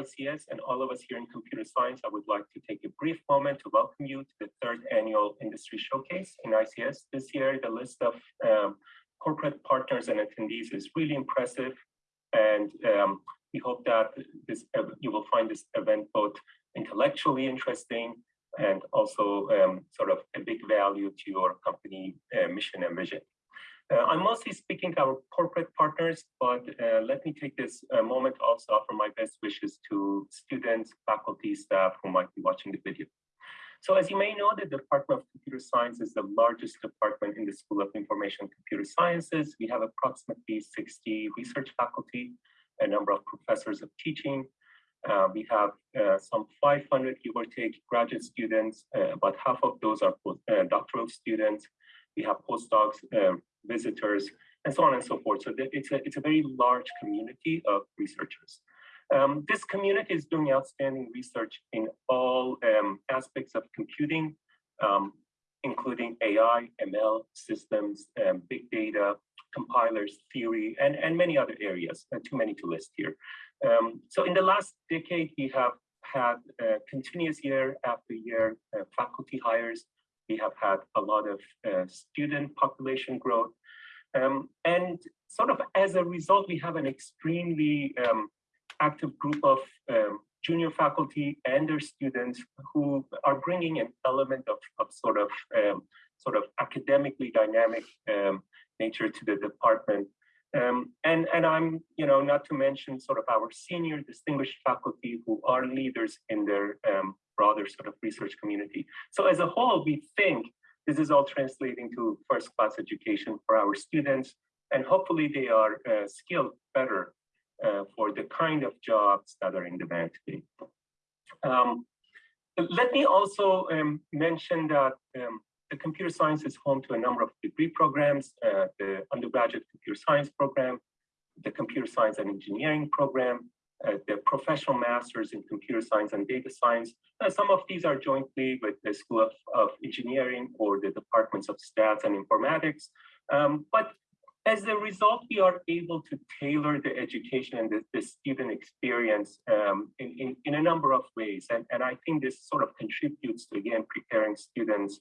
ICS and all of us here in computer science, I would like to take a brief moment to welcome you to the third annual industry showcase in ICS. This year, the list of um, corporate partners and attendees is really impressive. And um, we hope that this you will find this event both intellectually interesting and also um, sort of a big value to your company uh, mission and vision. Uh, I'm mostly speaking our corporate partners, but uh, let me take this uh, moment also offer my best wishes to students, faculty, staff who might be watching the video. So as you may know, the Department of Computer Science is the largest department in the School of Information and Computer Sciences. We have approximately 60 research faculty, a number of professors of teaching. Uh, we have uh, some 500, give or take, graduate students. Uh, about half of those are doctoral students. We have postdocs, um, visitors, and so on and so forth. So it's a, it's a very large community of researchers. Um, this community is doing outstanding research in all um, aspects of computing, um, including AI, ML, systems, um, big data, compilers, theory, and, and many other areas, uh, too many to list here. Um, so in the last decade, we have had uh, continuous year after year uh, faculty hires. We have had a lot of uh, student population growth. Um, and sort of as a result, we have an extremely um, active group of um, junior faculty and their students who are bringing an element of, of sort of um, sort of academically dynamic um, nature to the department. Um, and, and I'm, you know, not to mention sort of our senior distinguished faculty who are leaders in their broader sort of research community. So as a whole, we think this is all translating to first class education for our students, and hopefully they are uh, skilled better uh, for the kind of jobs that are in demand today. Um, let me also um, mention that um, the computer science is home to a number of degree programs, uh, the undergraduate computer science program, the computer science and engineering program, uh, the professional masters in computer science and data science. Uh, some of these are jointly with the School of, of Engineering or the departments of stats and informatics. Um, but as a result, we are able to tailor the education and the, the student experience um, in, in, in, a number of ways. And, and I think this sort of contributes to, again, preparing students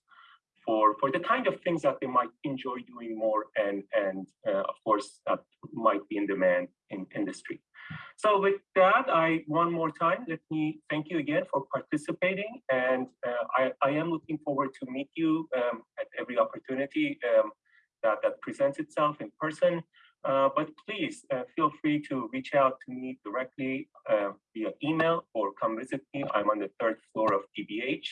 for, for the kind of things that they might enjoy doing more and, and uh, of course, that might be in demand in industry. So with that, I one more time, let me thank you again for participating. And uh, I, I am looking forward to meet you um, at every opportunity um, that, that presents itself in person. Uh, but please uh, feel free to reach out to me directly uh, via email or come visit me. I'm on the third floor of DBH.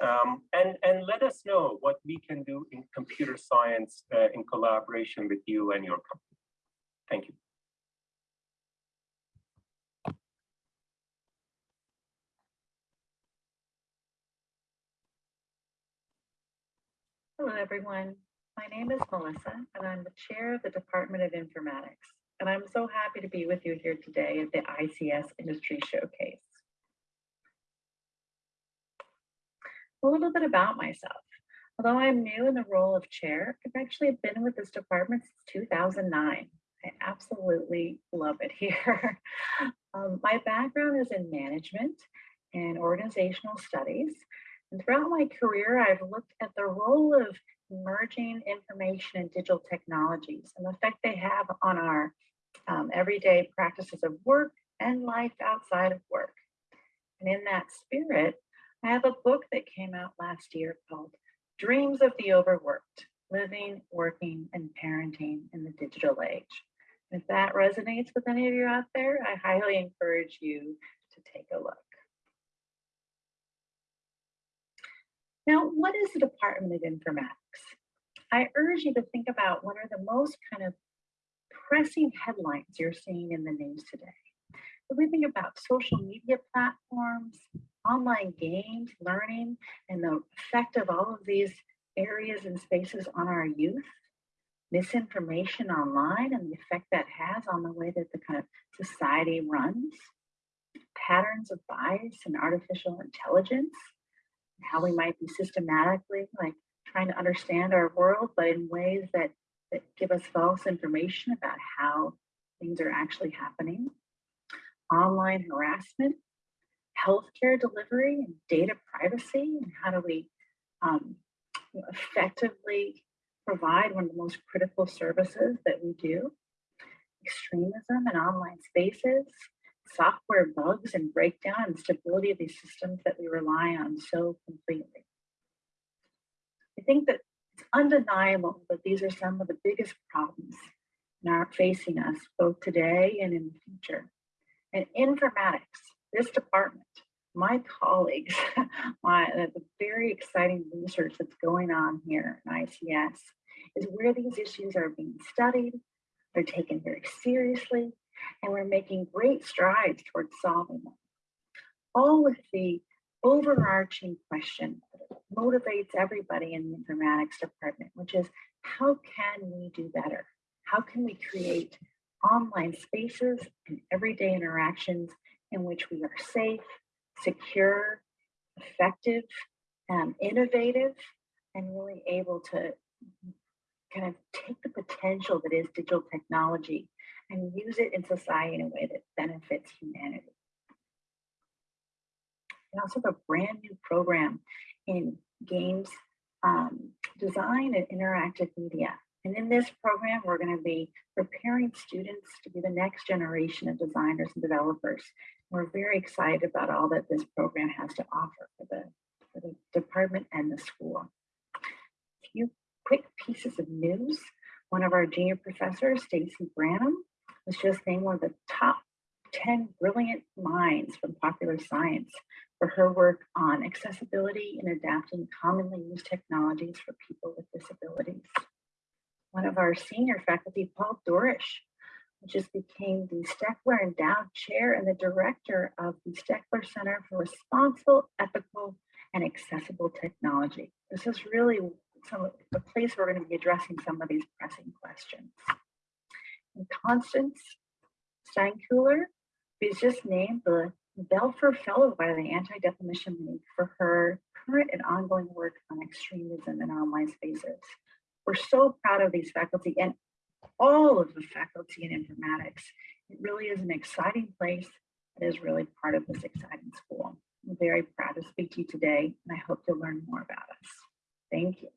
Um, and, and let us know what we can do in computer science uh, in collaboration with you and your company. Thank you. Hello, everyone. My name is Melissa, and I'm the chair of the Department of Informatics. And I'm so happy to be with you here today at the ICS Industry Showcase. A little bit about myself. Although I'm new in the role of chair, I've actually been with this department since 2009. I absolutely love it here. um, my background is in management and organizational studies. And throughout my career, I've looked at the role of merging information and digital technologies and the effect they have on our um, everyday practices of work and life outside of work. And in that spirit, I have a book that came out last year called Dreams of the Overworked, Living, Working, and Parenting in the Digital Age. If that resonates with any of you out there, I highly encourage you to take a look. Now, what is the Department of Informatics? I urge you to think about what are the most kind of pressing headlines you're seeing in the news today. If we think about social media platforms, online games, learning, and the effect of all of these areas and spaces on our youth, misinformation online and the effect that has on the way that the kind of society runs, patterns of bias and artificial intelligence, how we might be systematically like trying to understand our world, but in ways that, that give us false information about how things are actually happening. online harassment, healthcare delivery and data privacy, and how do we um, effectively provide one of the most critical services that we do, extremism and online spaces, software bugs and breakdown and stability of these systems that we rely on so completely. I think that it's undeniable that these are some of the biggest problems are facing us both today and in the future. And informatics, this department, my colleagues, my the very exciting research that's going on here in ICS is where these issues are being studied, they're taken very seriously, and we're making great strides towards solving them. All with the overarching question that motivates everybody in the informatics department, which is how can we do better? How can we create online spaces and everyday interactions in which we are safe, secure, effective, um, innovative, and really able to kind of take the potential that is digital technology and use it in society in a way that benefits humanity. We also have a brand new program in games um, design and interactive media. And in this program, we're going to be preparing students to be the next generation of designers and developers. We're very excited about all that this program has to offer for the, for the department and the school. A few quick pieces of news. One of our junior professors, Stacy Branham, was just named one of the top 10 brilliant minds from popular science for her work on accessibility and adapting commonly used technologies for people with disabilities. One of our senior faculty, Paul Dourish, just became the Steckler Endowed Chair and the Director of the Steckler Center for Responsible, Ethical, and Accessible Technology. This is really some of the place we're going to be addressing some of these pressing questions. And Constance Steinkuehler is just named the Belfer Fellow by the Anti-Defamation League for her current and ongoing work on extremism in online spaces. We're so proud of these faculty and all of the faculty in informatics. It really is an exciting place. It is really part of this exciting school. I'm very proud to speak to you today, and I hope to learn more about us. Thank you.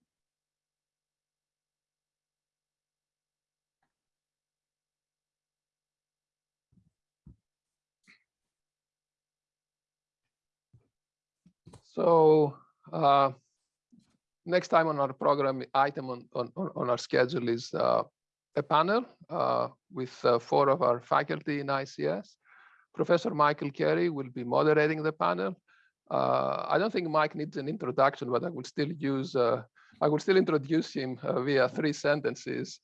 So uh, next time on our program item on, on, on our schedule is uh, a panel uh, with uh, four of our faculty in ICS. Professor Michael Carey will be moderating the panel. Uh, I don't think Mike needs an introduction, but I will still use, uh, I will still introduce him via three sentences.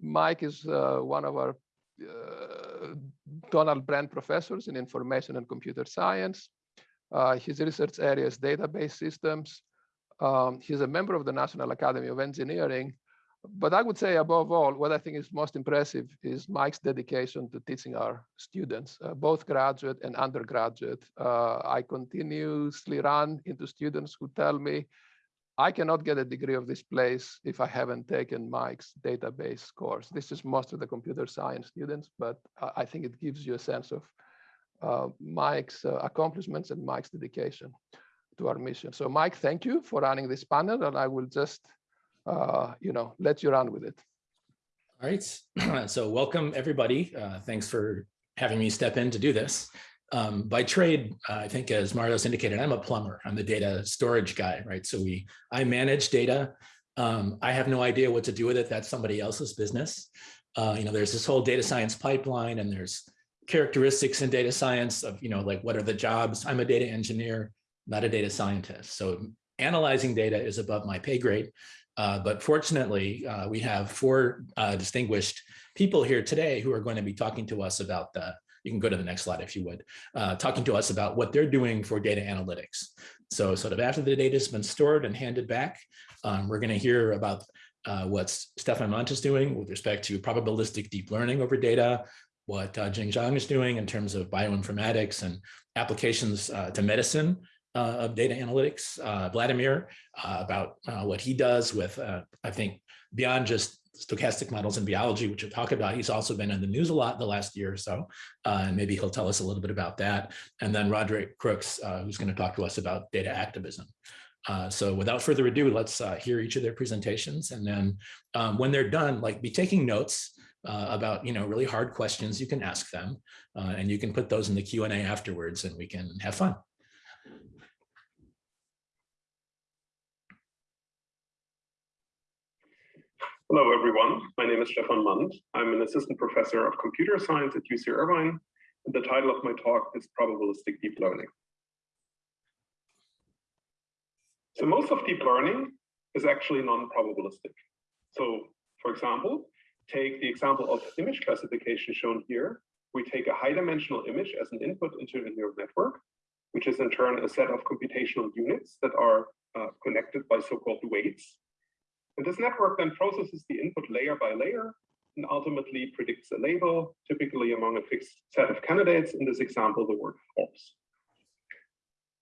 Mike is one of our Donald Bren professors in information and computer science. Uh, his research area is database systems. Um, he's a member of the National Academy of Engineering. But I would say above all, what I think is most impressive is Mike's dedication to teaching our students, uh, both graduate and undergraduate. Uh, I continuously run into students who tell me, I cannot get a degree of this place if I haven't taken Mike's database course. This is most of the computer science students, but I think it gives you a sense of uh, Mike's uh, accomplishments and Mike's dedication to our mission. So Mike, thank you for running this panel and I will just, uh, you know, let you run with it. All right, so welcome everybody. Uh, thanks for having me step in to do this. Um, by trade, uh, I think as Marios indicated, I'm a plumber. I'm the data storage guy, right? So we, I manage data. Um, I have no idea what to do with it. That's somebody else's business. Uh, you know, there's this whole data science pipeline and there's characteristics in data science of, you know, like what are the jobs? I'm a data engineer, not a data scientist. So analyzing data is above my pay grade. Uh, but fortunately, uh, we have four uh, distinguished people here today who are going to be talking to us about the, you can go to the next slide if you would, uh, talking to us about what they're doing for data analytics. So sort of after the data has been stored and handed back, um, we're going to hear about uh, what Stephan Mandt is doing with respect to probabilistic deep learning over data, what Jing Zhang is doing in terms of bioinformatics and applications to medicine of data analytics. Uh, Vladimir uh, about uh, what he does with, I think, beyond just stochastic models in biology, which we'll talk about. He's also been in the news a lot the last year or so, uh, and maybe he'll tell us a little bit about that. And then Roderic Crooks, uh, who's going to talk to us about data activism. Uh, so without further ado, let's uh, hear each of their presentations. And then um, when they're done, like be taking notes uh, about, you know, really hard questions, you can ask them uh, and you can put those in the Q&A afterwards and we can have fun. Hello, everyone. My name is Stephan Mandt. I'm an assistant professor of computer science at UC Irvine. And the title of my talk is Probabilistic Deep Learning. So most of deep learning is actually non-probabilistic. So for example, take the example of image classification shown here. We take a high dimensional image as an input into a neural network, which is in turn a set of computational units that are uh, connected by so-called weights. And this network then processes the input layer by layer and ultimately predicts a label, typically among a fixed set of candidates, in this example, the word false.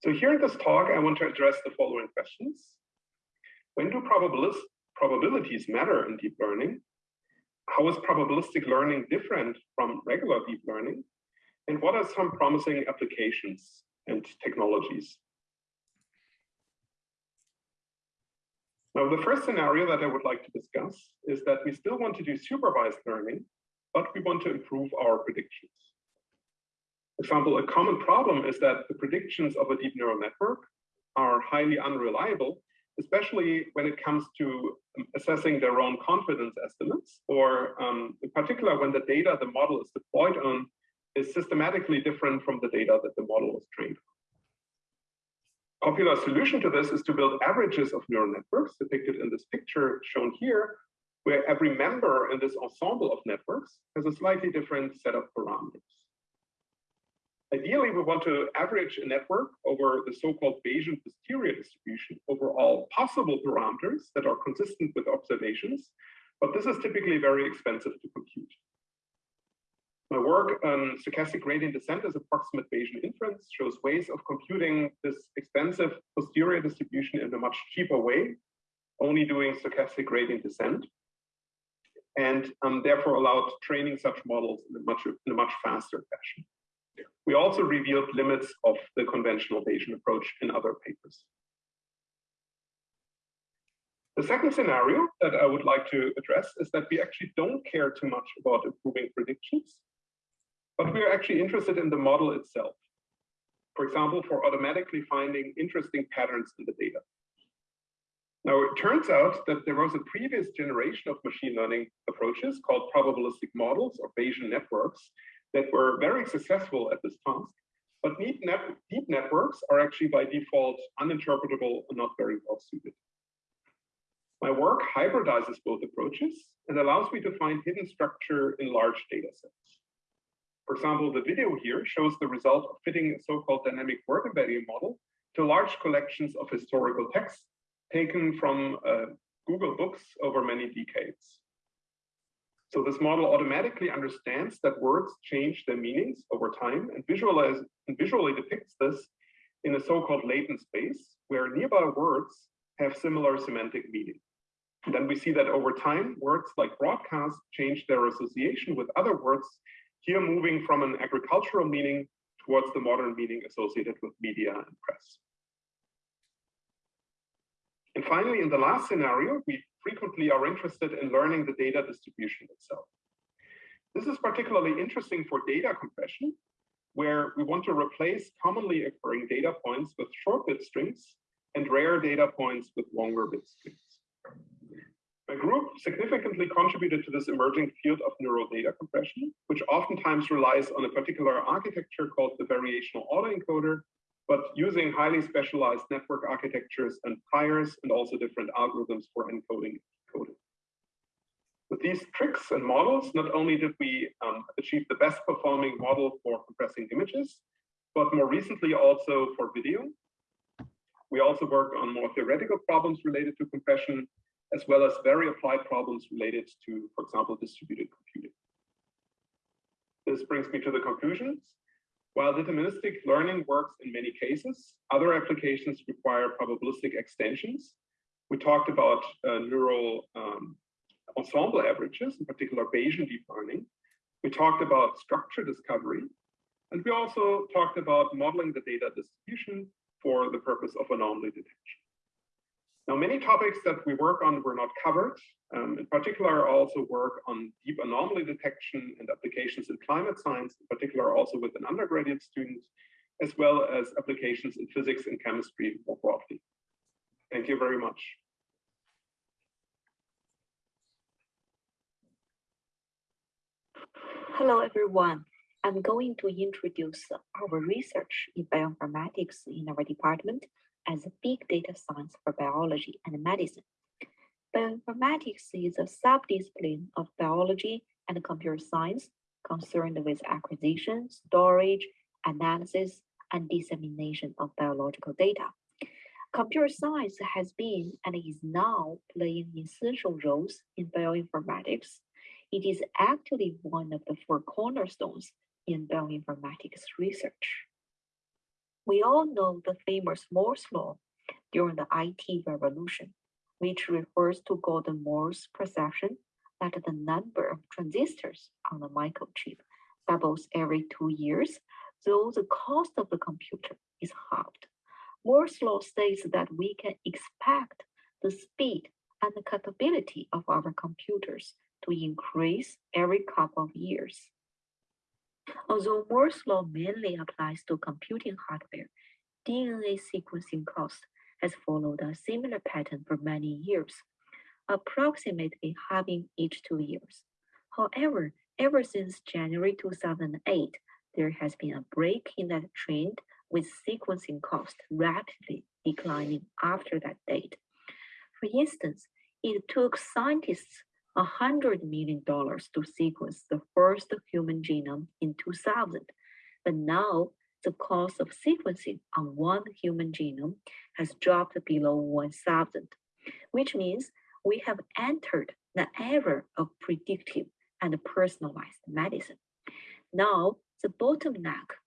So here in this talk, I want to address the following questions. When do probabilities matter in deep learning? How is probabilistic learning different from regular deep learning? And what are some promising applications and technologies? Now, the first scenario that I would like to discuss is that we still want to do supervised learning, but we want to improve our predictions. For example, a common problem is that the predictions of a deep neural network are highly unreliable, especially when it comes to assessing their own confidence estimates, or um, in particular, when the data the model is deployed on is systematically different from the data that the model was trained on popular solution to this is to build averages of neural networks depicted in this picture shown here, where every member in this ensemble of networks has a slightly different set of parameters. Ideally, we want to average a network over the so-called Bayesian posterior distribution over all possible parameters that are consistent with observations, but this is typically very expensive to compute. My work on stochastic gradient descent as approximate Bayesian inference shows ways of computing this expensive posterior distribution in a much cheaper way, only doing stochastic gradient descent, and um, therefore allowed training such models in a much in a much faster fashion. We also revealed limits of the conventional Bayesian approach in other papers. The second scenario that I would like to address is that we actually don't care too much about improving predictions, but we are actually interested in the model itself. For example, for automatically finding interesting patterns in the data. Now, it turns out that there was a previous generation of machine learning approaches called probabilistic models or Bayesian networks that were very successful at this task. But deep, deep networks are actually by default uninterpretable and not very well suited. My work hybridizes both approaches and allows me to find hidden structure in large data sets. For example, the video here shows the result of fitting a so-called dynamic word embedding model to large collections of historical texts taken from uh, Google Books over many decades. So this model automatically understands that words change their meanings over time and, and visually depicts this in a so-called latent space where nearby words have similar semantic meaning. And then we see that over time, words like broadcast change their association with other words here moving from an agricultural meaning towards the modern meaning associated with media and press. And finally, in the last scenario, we frequently are interested in learning the data distribution itself. This is particularly interesting for data compression, where we want to replace commonly occurring data points with short bit strings and rare data points with longer bit strings. My group significantly contributed to this emerging field of neural data compression, which oftentimes relies on a particular architecture called the variational autoencoder, but using highly specialized network architectures and priors and also different algorithms for encoding. With these tricks and models, not only did we um, achieve the best performing model for compressing images, but more recently also for video. We also worked on more theoretical problems related to compression, as well as very applied problems related to, for example, distributed computing. This brings me to the conclusions. While deterministic learning works in many cases, other applications require probabilistic extensions. We talked about uh, neural um, ensemble averages, in particular Bayesian deep learning. We talked about structure discovery, and we also talked about modeling the data distribution for the purpose of anomaly detection. Now, many topics that we work on were not covered. Um, in particular, I also work on deep anomaly detection and applications in climate science, in particular also with an undergraduate student, as well as applications in physics and chemistry more broadly. Thank you very much. Hello, everyone. I'm going to introduce our research in bioinformatics in our department as a big data science for biology and medicine. Bioinformatics is a subdiscipline of biology and computer science concerned with acquisition, storage, analysis, and dissemination of biological data. Computer science has been and is now playing essential roles in bioinformatics. It is actually one of the four cornerstones in bioinformatics research. We all know the famous Moore's law during the IT revolution, which refers to Gordon Moore's perception that the number of transistors on a microchip doubles every two years, though the cost of the computer is halved. Moore's law states that we can expect the speed and the capability of our computers to increase every couple of years. Although Moore's law mainly applies to computing hardware, DNA sequencing cost has followed a similar pattern for many years, approximately halving each two years. However, ever since January 2008, there has been a break in that trend with sequencing cost rapidly declining after that date. For instance, it took scientists $100 million to sequence the first human genome in 2000. But now the cost of sequencing on one human genome has dropped below 1000, which means we have entered the era of predictive and personalized medicine. Now, the bottleneck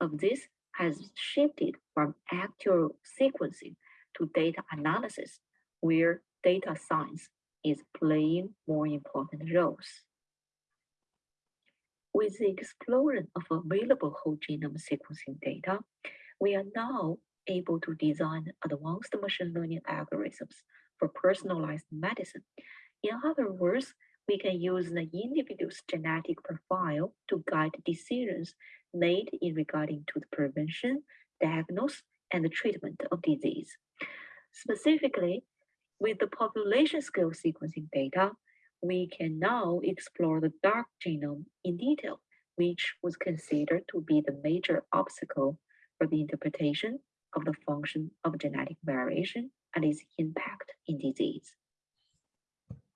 of this has shifted from actual sequencing to data analysis, where data science is playing more important roles. With the explosion of available whole genome sequencing data, we are now able to design advanced machine learning algorithms for personalized medicine. In other words, we can use the individual's genetic profile to guide decisions made in regarding to the prevention, diagnosis, and treatment of disease. Specifically, with the population scale sequencing data, we can now explore the dark genome in detail, which was considered to be the major obstacle for the interpretation of the function of genetic variation and its impact in disease.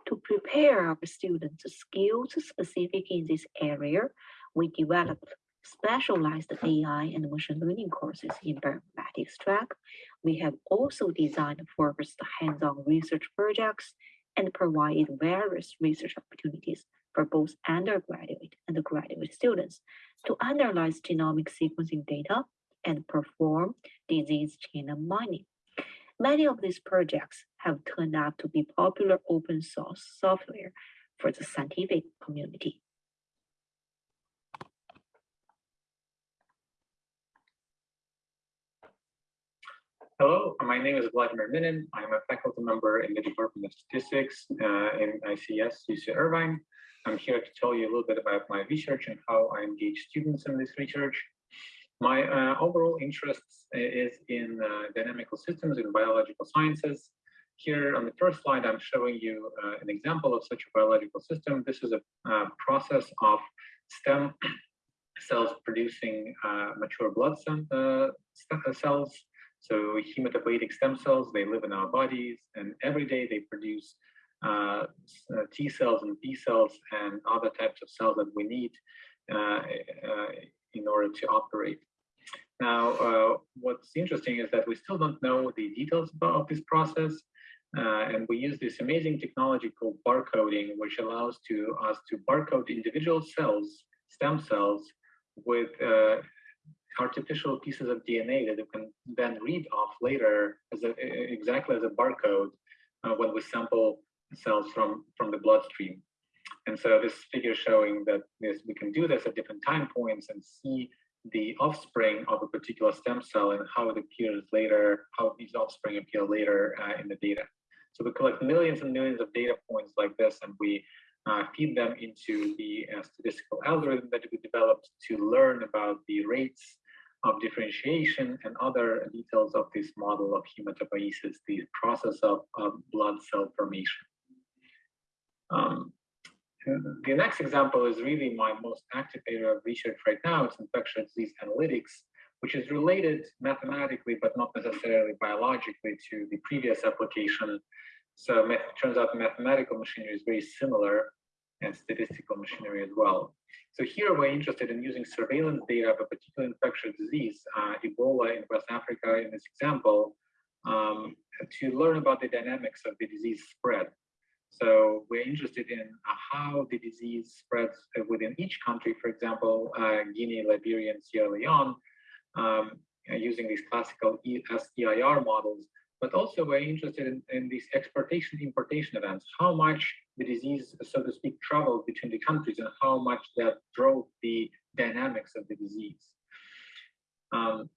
To prepare our students skills specific in this area, we developed specialized AI and machine learning courses in bioinformatics track. We have also designed focused hands-on research projects and provided various research opportunities for both undergraduate and graduate students to analyze genomic sequencing data and perform disease genome mining. Many of these projects have turned out to be popular open source software for the scientific community. Hello, my name is Vladimir Minin. I'm a faculty member in the Department of Statistics uh, in ICS UC Irvine. I'm here to tell you a little bit about my research and how I engage students in this research. My uh, overall interest is in uh, dynamical systems in biological sciences. Here on the first slide, I'm showing you uh, an example of such a biological system. This is a uh, process of stem cells producing uh, mature blood cells so hematopoietic stem cells, they live in our bodies and every day they produce uh, uh T cells and B cells and other types of cells that we need uh, uh, in order to operate. Now, uh, what's interesting is that we still don't know the details of this process. Uh, and we use this amazing technology called barcoding, which allows to us to barcode individual cells, stem cells, with artificial pieces of DNA that you can then read off later as a, exactly as a barcode uh, when we sample cells from, from the bloodstream. And so this figure showing that this, we can do this at different time points and see the offspring of a particular stem cell and how it appears later, how these offspring appear later uh, in the data. So we collect millions and millions of data points like this, and we uh, feed them into the uh, statistical algorithm that we developed to learn about the rates of differentiation and other details of this model of hematopoiesis, the process of, of blood cell formation. Um, the next example is really my most active area of research right now. It's infectious disease analytics, which is related mathematically, but not necessarily biologically to the previous application. So it turns out mathematical machinery is very similar and statistical machinery as well. So here we're interested in using surveillance data of a particular infectious disease, uh, Ebola in West Africa in this example, um, to learn about the dynamics of the disease spread. So we're interested in uh, how the disease spreads within each country, for example, uh, Guinea, Liberia, and Sierra Leone, um, using these classical SEIR models, but also we're interested in, in these exportation importation events, how much the disease, so to speak, traveled between the countries and how much that drove the dynamics of the disease. Um,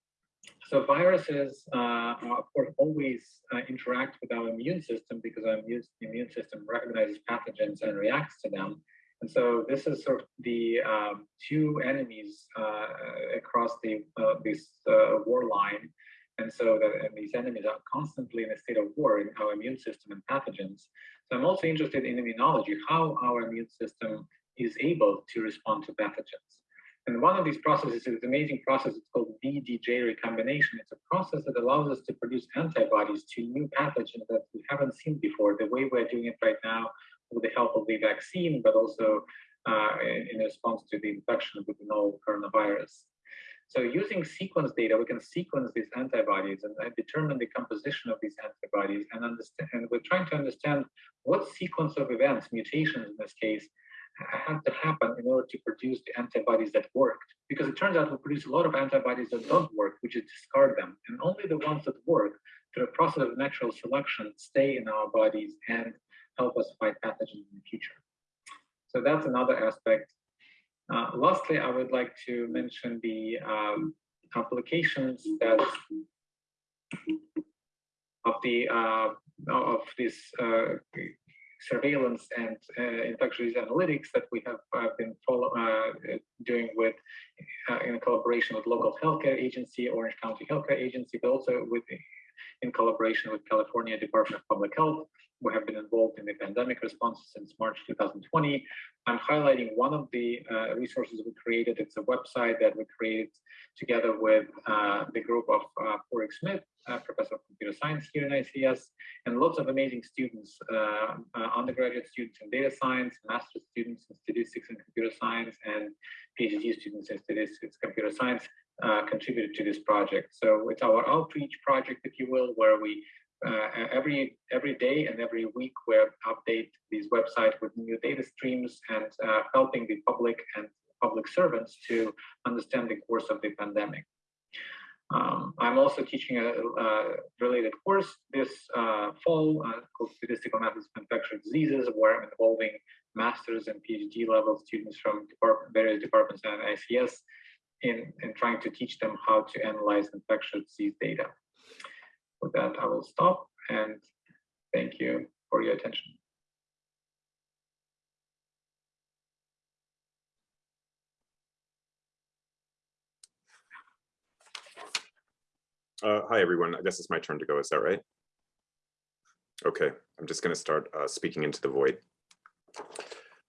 so viruses, uh, of course, always uh, interact with our immune system because our immune system recognizes pathogens and reacts to them. And so this is sort of the um, two enemies uh, across the uh, this uh, war line. And so that and these enemies are constantly in a state of war in our immune system and pathogens. So I'm also interested in immunology, how our immune system is able to respond to pathogens. And one of these processes is an amazing process. It's called VDJ recombination. It's a process that allows us to produce antibodies to new pathogens that we haven't seen before, the way we're doing it right now with the help of the vaccine, but also uh, in response to the infection with the novel coronavirus. So using sequence data, we can sequence these antibodies and determine the composition of these antibodies and understand, and we're trying to understand what sequence of events, mutations in this case, had to happen in order to produce the antibodies that worked. Because it turns out we produce a lot of antibodies that don't work, we just discard them. And only the ones that work through a process of natural selection stay in our bodies and help us fight pathogens in the future. So that's another aspect. Uh, lastly, I would like to mention the um, applications that of the uh, of this uh, surveillance and uh, infectious analytics that we have uh, been follow, uh, doing with in collaboration with local healthcare agency, Orange County Healthcare Agency, but also with in collaboration with California Department of Public Health. We have been involved in the pandemic response since March 2020. I'm highlighting one of the uh, resources we created. It's a website that we created together with uh, the group of uh, Smyth, uh, professor of computer science here in ICS, and lots of amazing students, uh, uh, undergraduate students in data science, master's students in statistics and computer science, and PhD students in statistics, computer science, uh, contributed to this project. So it's our outreach project, if you will, where we uh, every every day and every week we update these websites with new data streams and uh, helping the public and public servants to understand the course of the pandemic. Um, I'm also teaching a, a, related course this uh, fall uh, called Statistical Methods of Infectious Diseases, where I'm involving master's and PhD level students from various departments at ICS in, in trying to teach them how to analyze infectious disease data. With that, I will stop and thank you for your attention. Uh, hi, everyone. I guess it's my turn to go. Is that right? Okay, I'm just going to start uh, speaking into the void.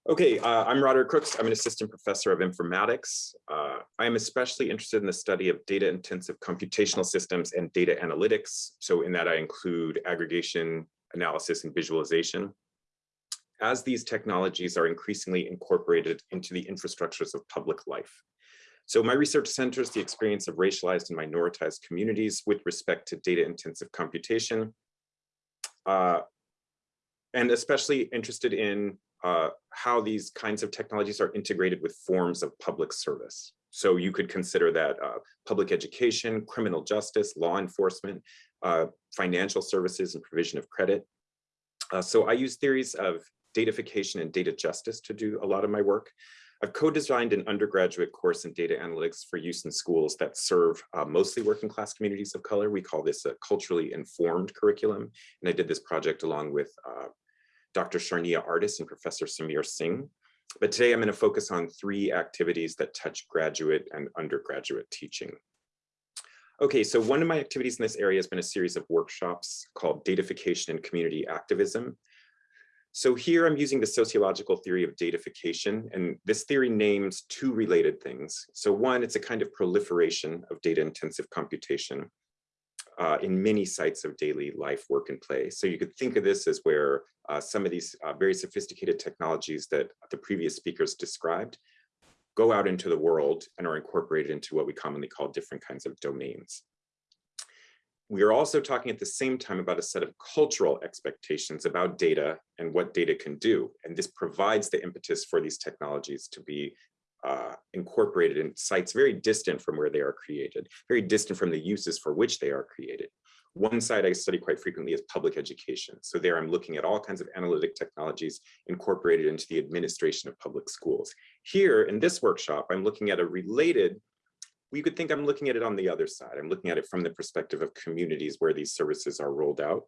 Okay, uh, I'm Roderic Crooks. I'm an assistant professor of informatics. Uh, I am especially interested in the study of data-intensive computational systems and data analytics. So in that I include aggregation, analysis, and visualization. As these technologies are increasingly incorporated into the infrastructures of public life. So my research centers the experience of racialized and minoritized communities with respect to data-intensive computation. Uh, and especially interested in uh, how these kinds of technologies are integrated with forms of public service. So you could consider that uh, public education, criminal justice, law enforcement, uh, financial services and provision of credit. Uh, so I use theories of datafication and data justice to do a lot of my work. I've co-designed an undergraduate course in data analytics for use in schools that serve uh, mostly working class communities of color. We call this a culturally informed curriculum. And I did this project along with uh, Dr. Sharnnia Artis and Professor Sameer Singh. But today I'm going to focus on three activities that touch graduate and undergraduate teaching. Okay, so one of my activities in this area has been a series of workshops called Datafication and Community Activism. So here I'm using the sociological theory of datafication, and this theory names two related things. So one, it's a kind of proliferation of data-intensive computation uh, in many sites of daily life, work, and play. So you could think of this as where uh, some of these uh, very sophisticated technologies that the previous speakers described go out into the world and are incorporated into what we commonly call different kinds of domains. We are also talking at the same time about a set of cultural expectations about data and what data can do. And this provides the impetus for these technologies to be uh, incorporated in sites very distant from where they are created, very distant from the uses for which they are created. One side I study quite frequently is public education. So there I'm looking at all kinds of analytic technologies incorporated into the administration of public schools. Here in this workshop, I'm looking at a related we could think I'm looking at it on the other side. I'm looking at it from the perspective of communities where these services are rolled out.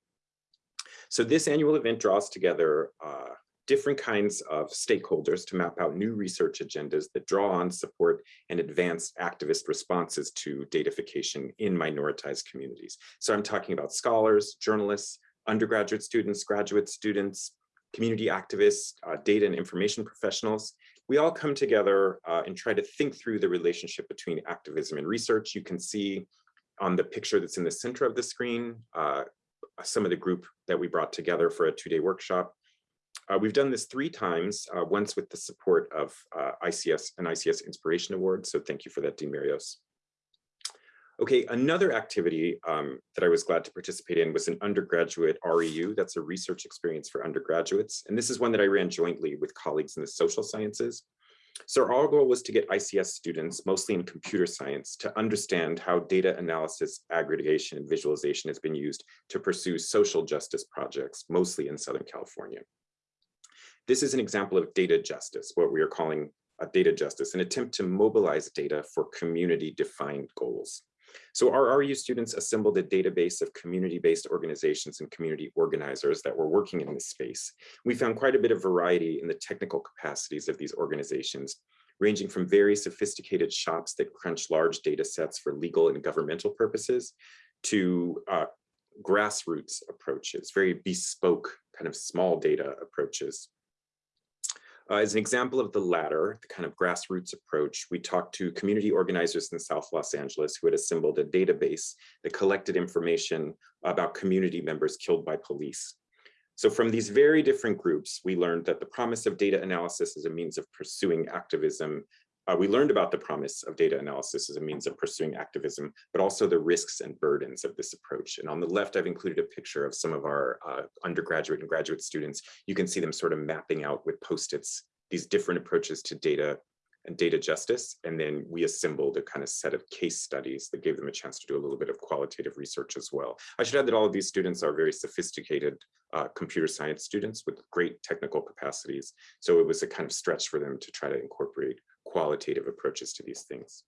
So this annual event draws together uh, different kinds of stakeholders to map out new research agendas that draw on, support, and advance activist responses to datafication in minoritized communities. So I'm talking about scholars, journalists, undergraduate students, graduate students, community activists, uh, data and information professionals, we all come together uh, and try to think through the relationship between activism and research. You can see on the picture that's in the center of the screen, uh, some of the group that we brought together for a two-day workshop. Uh, we've done this three times, uh, once with the support of uh, ICS and ICS Inspiration Award. So thank you for that, Dean Marios. Okay, another activity um, that I was glad to participate in was an undergraduate REU. That's a research experience for undergraduates. And this is one that I ran jointly with colleagues in the social sciences. So our goal was to get ICS students, mostly in computer science, to understand how data analysis, aggregation, and visualization has been used to pursue social justice projects, mostly in Southern California. This is an example of data justice, what we are calling a data justice, an attempt to mobilize data for community-defined goals. So our REU students assembled a database of community-based organizations and community organizers that were working in this space. We found quite a bit of variety in the technical capacities of these organizations, ranging from very sophisticated shops that crunch large data sets for legal and governmental purposes to uh, grassroots approaches, very bespoke kind of small data approaches. Uh, as an example of the latter, the kind of grassroots approach, we talked to community organizers in South Los Angeles who had assembled a database that collected information about community members killed by police. So from these very different groups, we learned that the promise of data analysis as a means of pursuing activism uh, we learned about the promise of data analysis as a means of pursuing activism, but also the risks and burdens of this approach. And on the left, I've included a picture of some of our uh, undergraduate and graduate students. You can see them sort of mapping out with post-its these different approaches to data and data justice. And then we assembled a kind of set of case studies that gave them a chance to do a little bit of qualitative research as well. I should add that all of these students are very sophisticated uh, computer science students with great technical capacities. So it was a kind of stretch for them to try to incorporate qualitative approaches to these things.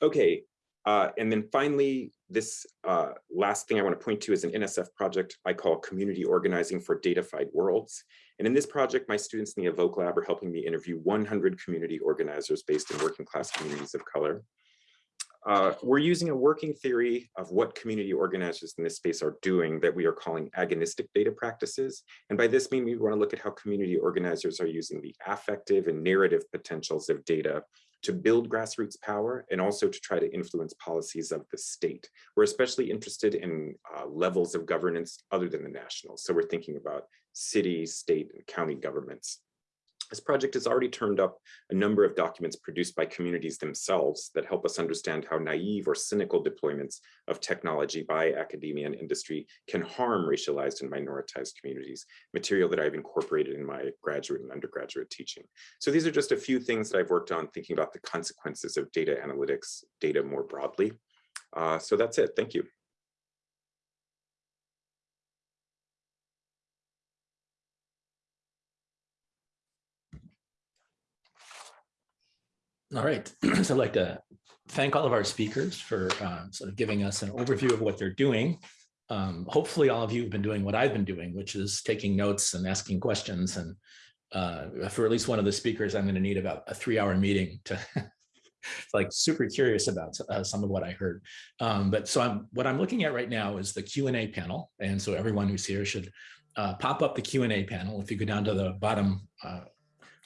Okay, uh, and then finally, this uh, last thing I want to point to is an NSF project I call Community Organizing for Datafied Worlds. And in this project, my students in the Evoke Lab are helping me interview 100 community organizers based in working class communities of color. Uh, we're using a working theory of what community organizers in this space are doing that we are calling agonistic data practices. And by this mean we want to look at how community organizers are using the affective and narrative potentials of data to build grassroots power and also to try to influence policies of the state. We're especially interested in uh, levels of governance other than the national. So we're thinking about city, state, and county governments. This project has already turned up a number of documents produced by communities themselves that help us understand how naive or cynical deployments of technology by academia and industry can harm racialized and minoritized communities, material that I've incorporated in my graduate and undergraduate teaching. So these are just a few things that I've worked on thinking about the consequences of data analytics, data more broadly. Uh, so that's it. Thank you. All right, so I'd like to thank all of our speakers for uh, sort of giving us an overview of what they're doing. Um, hopefully all of you have been doing what I've been doing, which is taking notes and asking questions. And uh, for at least one of the speakers, I'm going to need about a three hour meeting to like super curious about uh, some of what I heard. Um, but so I'm, what I'm looking at right now is the Q&A panel. And so everyone who's here should uh, pop up the Q&A panel. If you go down to the bottom, uh,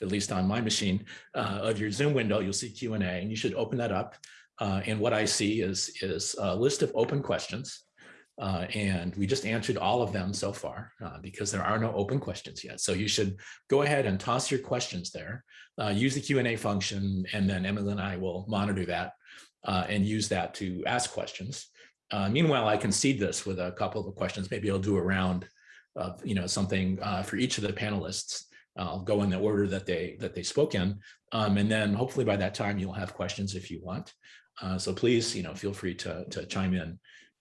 at least on my machine, uh, of your Zoom window, you'll see Q&A and you should open that up. Uh, and what I see is, is a list of open questions. Uh, and we just answered all of them so far uh, because there are no open questions yet. So you should go ahead and toss your questions there, uh, use the Q&A function, and then Emily and I will monitor that uh, and use that to ask questions. Meanwhile, I can seed this with a couple of questions. Maybe I'll do a round of you know something for each of the panelists. I'll go in the order that they that they spoke in, um, and then hopefully by that time you'll have questions if you want. so please, you know, feel free to to chime in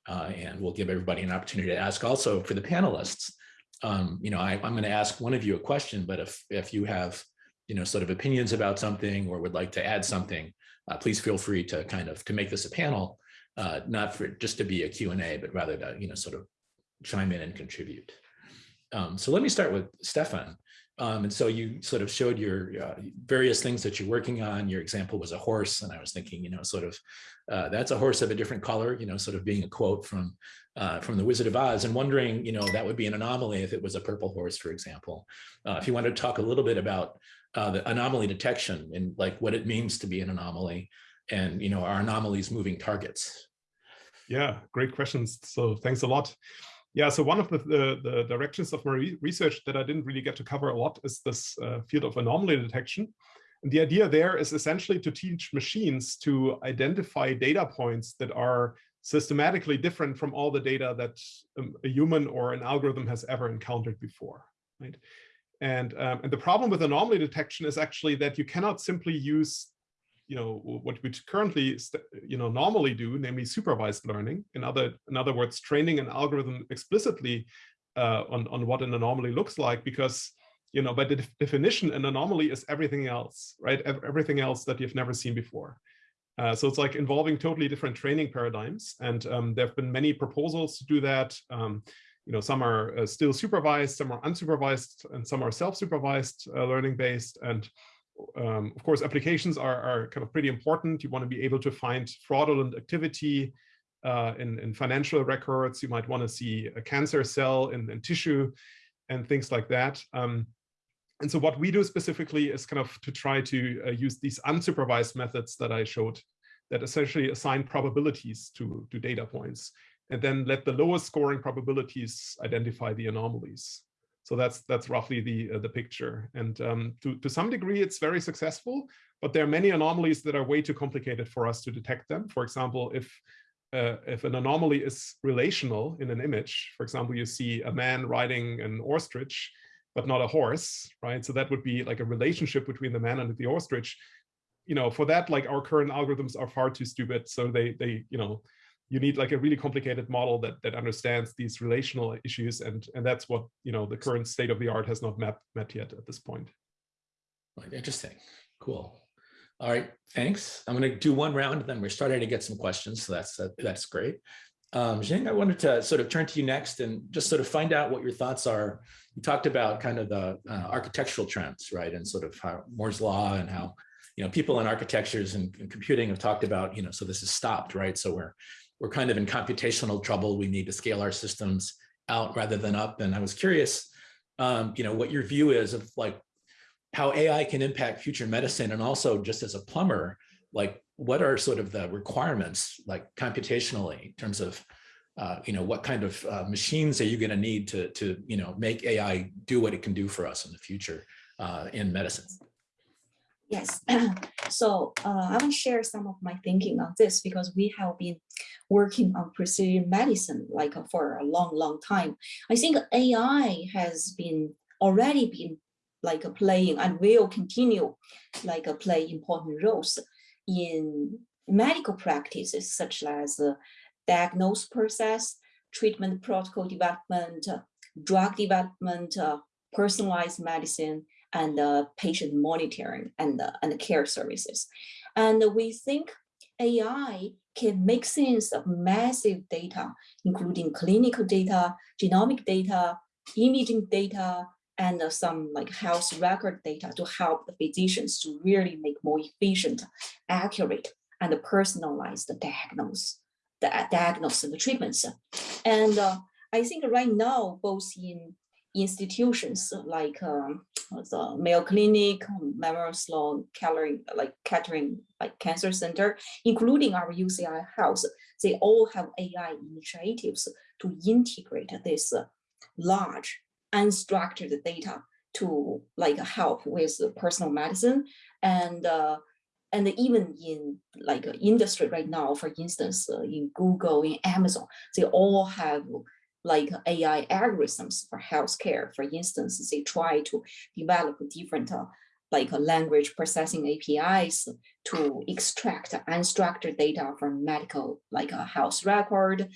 uh, and we'll give everybody an opportunity to ask also for the panelists. Um, you know, I, am going to ask one of you a question, but if if you have, you know, sort of opinions about something or would like to add something, uh, please feel free to kind of to make this a panel, uh, not for just to be a Q&A, but rather to, you know, sort of chime in and contribute. Um, so let me start with Stephan. Um, and so you sort of showed your uh, various things that you're working on. Your example was a horse, and I was thinking, you know, sort of, uh, that's a horse of a different color, you know, sort of being a quote from uh, from the Wizard of Oz, and wondering, you know, that would be an anomaly if it was a purple horse, for example. Uh, if you want to talk a little bit about uh, the anomaly detection and like what it means to be an anomaly, and you know, are anomalies moving targets? Yeah, great questions. So thanks a lot. Yeah, so one of the, the, the, directions of my research that I didn't really get to cover a lot is this uh, field of anomaly detection. And the idea there is essentially to teach machines to identify data points that are systematically different from all the data that um, a human or an algorithm has ever encountered before, right? And, um, and the problem with anomaly detection is actually that you cannot simply use you know what we currently you know normally do namely supervised learning in other in other words training an algorithm explicitly uh, on on what an anomaly looks like because you know by the definition an anomaly is everything else right? Everything else that you've never seen before. Uh, so it's like involving totally different training paradigms and um, there have been many proposals to do that. Um, you know some are uh, still supervised some are unsupervised and some are self-supervised uh, learning based and um, of course, applications are, are kind of pretty important. You want to be able to find fraudulent activity uh, in, in financial records. You might want to see a cancer cell in, in tissue and things like that. Um, and so what we do specifically is kind of to try to uh, use these unsupervised methods that I showed that essentially assign probabilities to, to data points and then let the lowest scoring probabilities identify the anomalies. So that's that's roughly the uh, the picture. And um, to to some degree, it's very successful. But there are many anomalies that are way too complicated for us to detect them. For example, if uh, if an anomaly is relational in an image, for example, you see a man riding an ostrich, but not a horse, right? So that would be like a relationship between the man and the ostrich. You know, for that, like our current algorithms are far too stupid. So they they you know you need like a really complicated model that that understands these relational issues and and that's what you know the current state of the art has not met met yet at this point. Interesting. Cool. All right thanks. I'm going to do one round then we're starting to get some questions so that's uh, that's great. Um Jing, i wanted to sort of turn to you next and just sort of find out what your thoughts are. You talked about kind of the uh, architectural trends right and sort of how moore's law and how you know people in architectures and, and computing have talked about you know so this is stopped right so we're we're kind of in computational trouble. We need to scale our systems out rather than up. And I was curious, um, you know, what your view is of like how AI can impact future medicine and also just as a plumber, like what are sort of the requirements like computationally in terms of, uh, you know, what kind of uh, machines are you going to need to, to, you know, make AI do what it can do for us in the future uh, in medicine? Yes, so uh, I will share some of my thinking on this because we have been working on precision medicine like uh, for a long, long time. I think AI has been already been like a playing and will continue like a play important roles in medical practices such as uh, diagnose process, treatment protocol development, drug development, uh, personalized medicine, and uh, patient monitoring and, uh, and care services. And we think AI can make sense of massive data, including clinical data, genomic data, imaging data, and uh, some like health record data to help the physicians to really make more efficient, accurate, and personalized diagnose, the diagnose the treatments. And uh, I think right now, both in institutions like um, the Mayo Clinic, Memorial Sloan Kettering, like Kettering, like Cancer Center, including our UCI Health, they all have AI initiatives to integrate this large unstructured data to like help with personal medicine. And uh, and even in like industry right now, for instance, uh, in Google, in Amazon, they all have like AI algorithms for healthcare. For instance, they try to develop different uh, like language processing APIs to extract unstructured data from medical like a health record.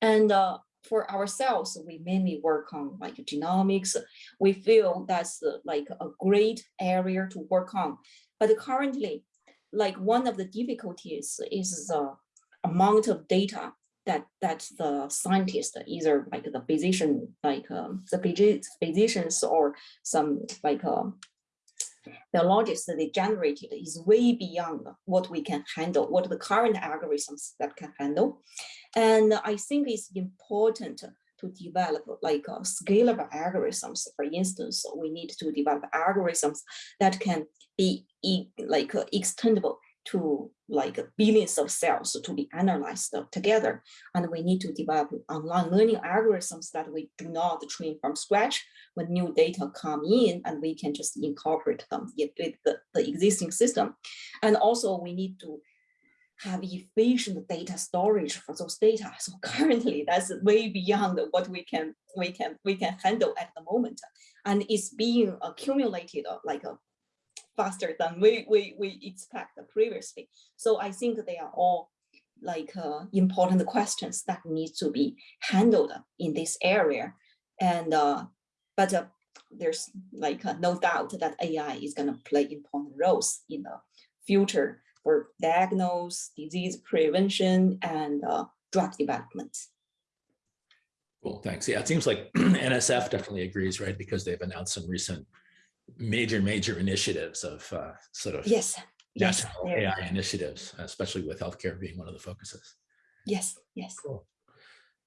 And uh, for ourselves, we mainly work on like genomics. We feel that's uh, like a great area to work on. But currently, like one of the difficulties is the amount of data that that the scientist, either like the physician, like um, the physicians or some like um, biologists that they generated is way beyond what we can handle, what the current algorithms that can handle. And I think it's important to develop like uh, scalable algorithms. For instance, we need to develop algorithms that can be like uh, extendable to like billions of cells to be analyzed together. And we need to develop online learning algorithms that we do not train from scratch when new data come in and we can just incorporate them with the, the existing system. And also we need to have efficient data storage for those data. So currently that's way beyond what we can we can we can handle at the moment. And it's being accumulated like a faster than we, we, we expect previously. So I think they are all like uh, important questions that need to be handled in this area. And uh, but uh, there's like uh, no doubt that AI is going to play important roles in the future for diagnose, disease prevention, and uh, drug development. Cool, thanks. Yeah, it seems like NSF definitely agrees, right? Because they've announced some recent major, major initiatives of uh, sort of yes, yes, AI initiatives, especially with healthcare being one of the focuses. Yes, yes. Cool.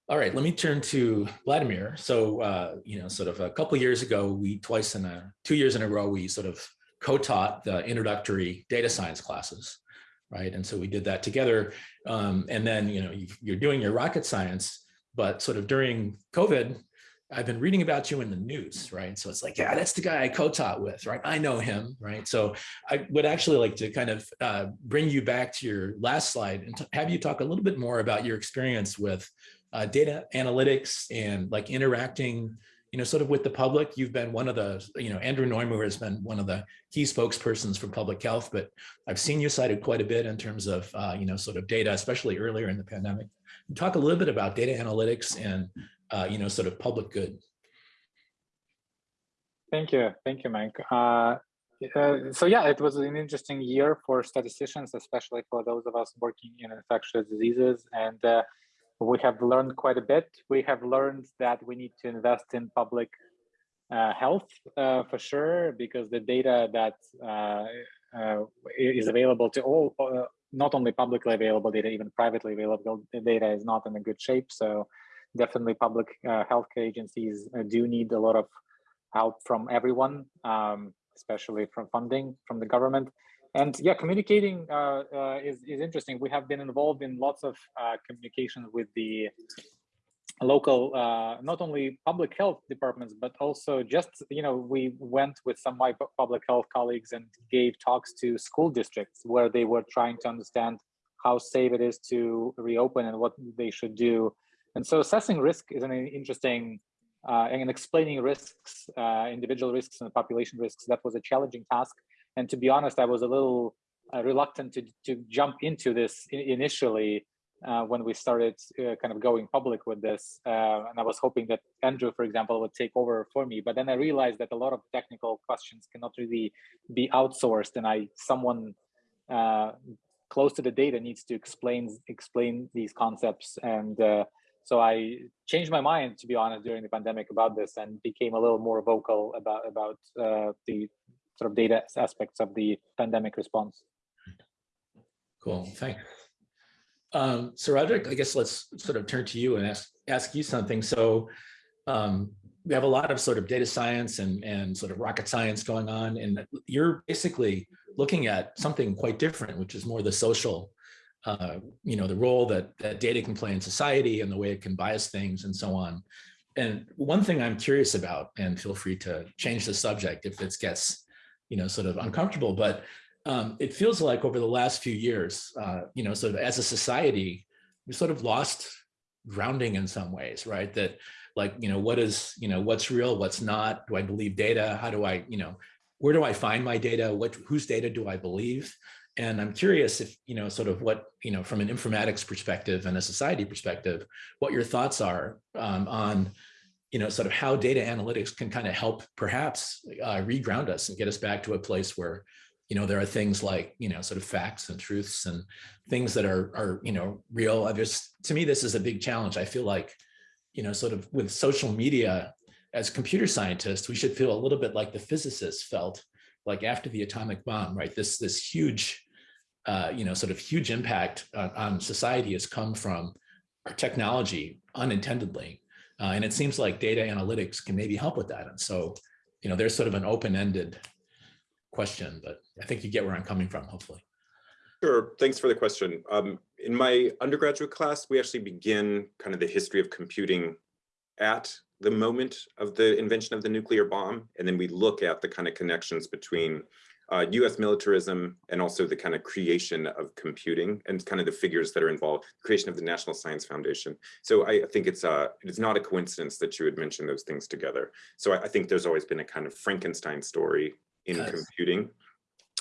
All right, let me turn to Vladimir. So, uh, you know, sort of a couple of years ago, we twice in a, two years in a row, we sort of co-taught the introductory data science classes, right? And so we did that together. Um, and then, you know, you're doing your rocket science, but sort of during COVID, I've been reading about you in the news, right? So it's like, yeah, that's the guy I co-taught with, right? I know him, right? So I would actually like to kind of uh, bring you back to your last slide and have you talk a little bit more about your experience with uh, data analytics and like interacting, you know, sort of with the public. You've been one of the, you know, Andrew Noymer has been one of the key spokespersons for public health, but I've seen you cited quite a bit in terms of, uh, you know, sort of data, especially earlier in the pandemic. Talk a little bit about data analytics and uh, you know, sort of public good. Thank you. Thank you, Mike. Uh, uh, so yeah, it was an interesting year for statisticians, especially for those of us working in infectious diseases. And uh, we have learned quite a bit. We have learned that we need to invest in public uh, health uh, for sure, because the data that uh, is available to all, not only publicly available data, even privately available data is not in a good shape. So definitely public uh, healthcare agencies uh, do need a lot of help from everyone, um, especially from funding from the government. And yeah, communicating uh, uh is, is interesting. We have been involved in lots of communication with the local, uh, not only public health departments, but also just, you know, we went with some my public health colleagues and gave talks to school districts where they were trying to understand how safe it is to reopen and what they should do and so assessing risk is an interesting, uh, and explaining risks, uh, individual risks and population risks, that was a challenging task. And to be honest, I was a little uh, reluctant to, to jump into this initially uh, when we started uh, kind of going public with this. Uh, and I was hoping that Andrew, for example, would take over for me. But then I realized that a lot of technical questions cannot really be outsourced. And I, someone close to the data needs to explain explain these concepts. And so I changed my mind, to be honest, during the pandemic about this, and became a little more vocal about about uh, the sort of data aspects of the pandemic response. Cool, thanks. Um, so Roderic, I guess let's sort of turn to you and ask ask you something. So um, we have a lot of sort of data science and, and sort of rocket science going on, and you're basically looking at something quite different, which is more the social, uh, you know, the role that, that data can play in society and the way it can bias things and so on. And one thing I'm curious about, and feel free to change the subject if it gets, you know, sort of uncomfortable, but um, it feels like over the last few years, uh, you know, sort of as a society, we sort of lost grounding in some ways, right? That like, you know, what is, you know, what's real, what's not? Do I believe data? How do I, you know, where do I find my data? What, whose data do I believe? And I'm curious if, you know, sort of what, you know, from an informatics perspective and a society perspective, what your thoughts are um, on, you know, sort of how data analytics can kind of help perhaps uh, reground us and get us back to a place where, you know, there are things like, you know, sort of facts and truths and things that are, are you know, real. I just, to me, this is a big challenge. I feel like, you know, sort of with social media, as computer scientists, we should feel a little bit like the physicists felt like after the atomic bomb, right? This, this huge, uh, you know, sort of huge impact on, on society has come from our technology unintendedly. Uh, and it seems like data analytics can maybe help with that. And so, you know, there's sort of an open-ended question, but I think you get where I'm coming from, hopefully. Sure, thanks for the question. Um, in my undergraduate class, we actually begin kind of the history of computing at the moment of the invention of the nuclear bomb. And then we look at the kind of connections between uh, US militarism and also the kind of creation of computing and kind of the figures that are involved, creation of the National Science Foundation. So I think it's uh, it's not a coincidence that you would mention those things together. So I, I think there's always been a kind of Frankenstein story in Yes. computing.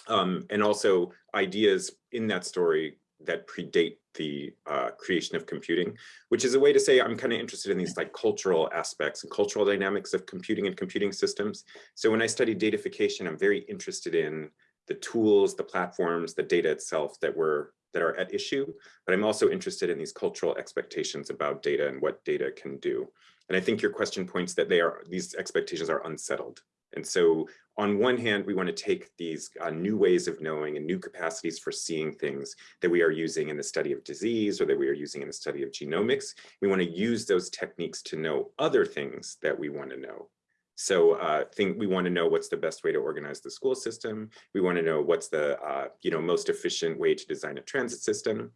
Um, and also ideas in that story that predate the uh, creation of computing, which is a way to say I'm kind of interested in these like cultural aspects and cultural dynamics of computing and computing systems. So when I study datafication, I'm very interested in the tools, the platforms, the data itself that were that are at issue, but I'm also interested in these cultural expectations about data and what data can do. And I think your question points that they are these expectations are unsettled. And so on one hand, we want to take these uh, new ways of knowing and new capacities for seeing things that we are using in the study of disease or that we are using in the study of genomics. We want to use those techniques to know other things that we want to know. So uh, think we want to know what's the best way to organize the school system. We want to know what's the uh, you know most efficient way to design a transit system.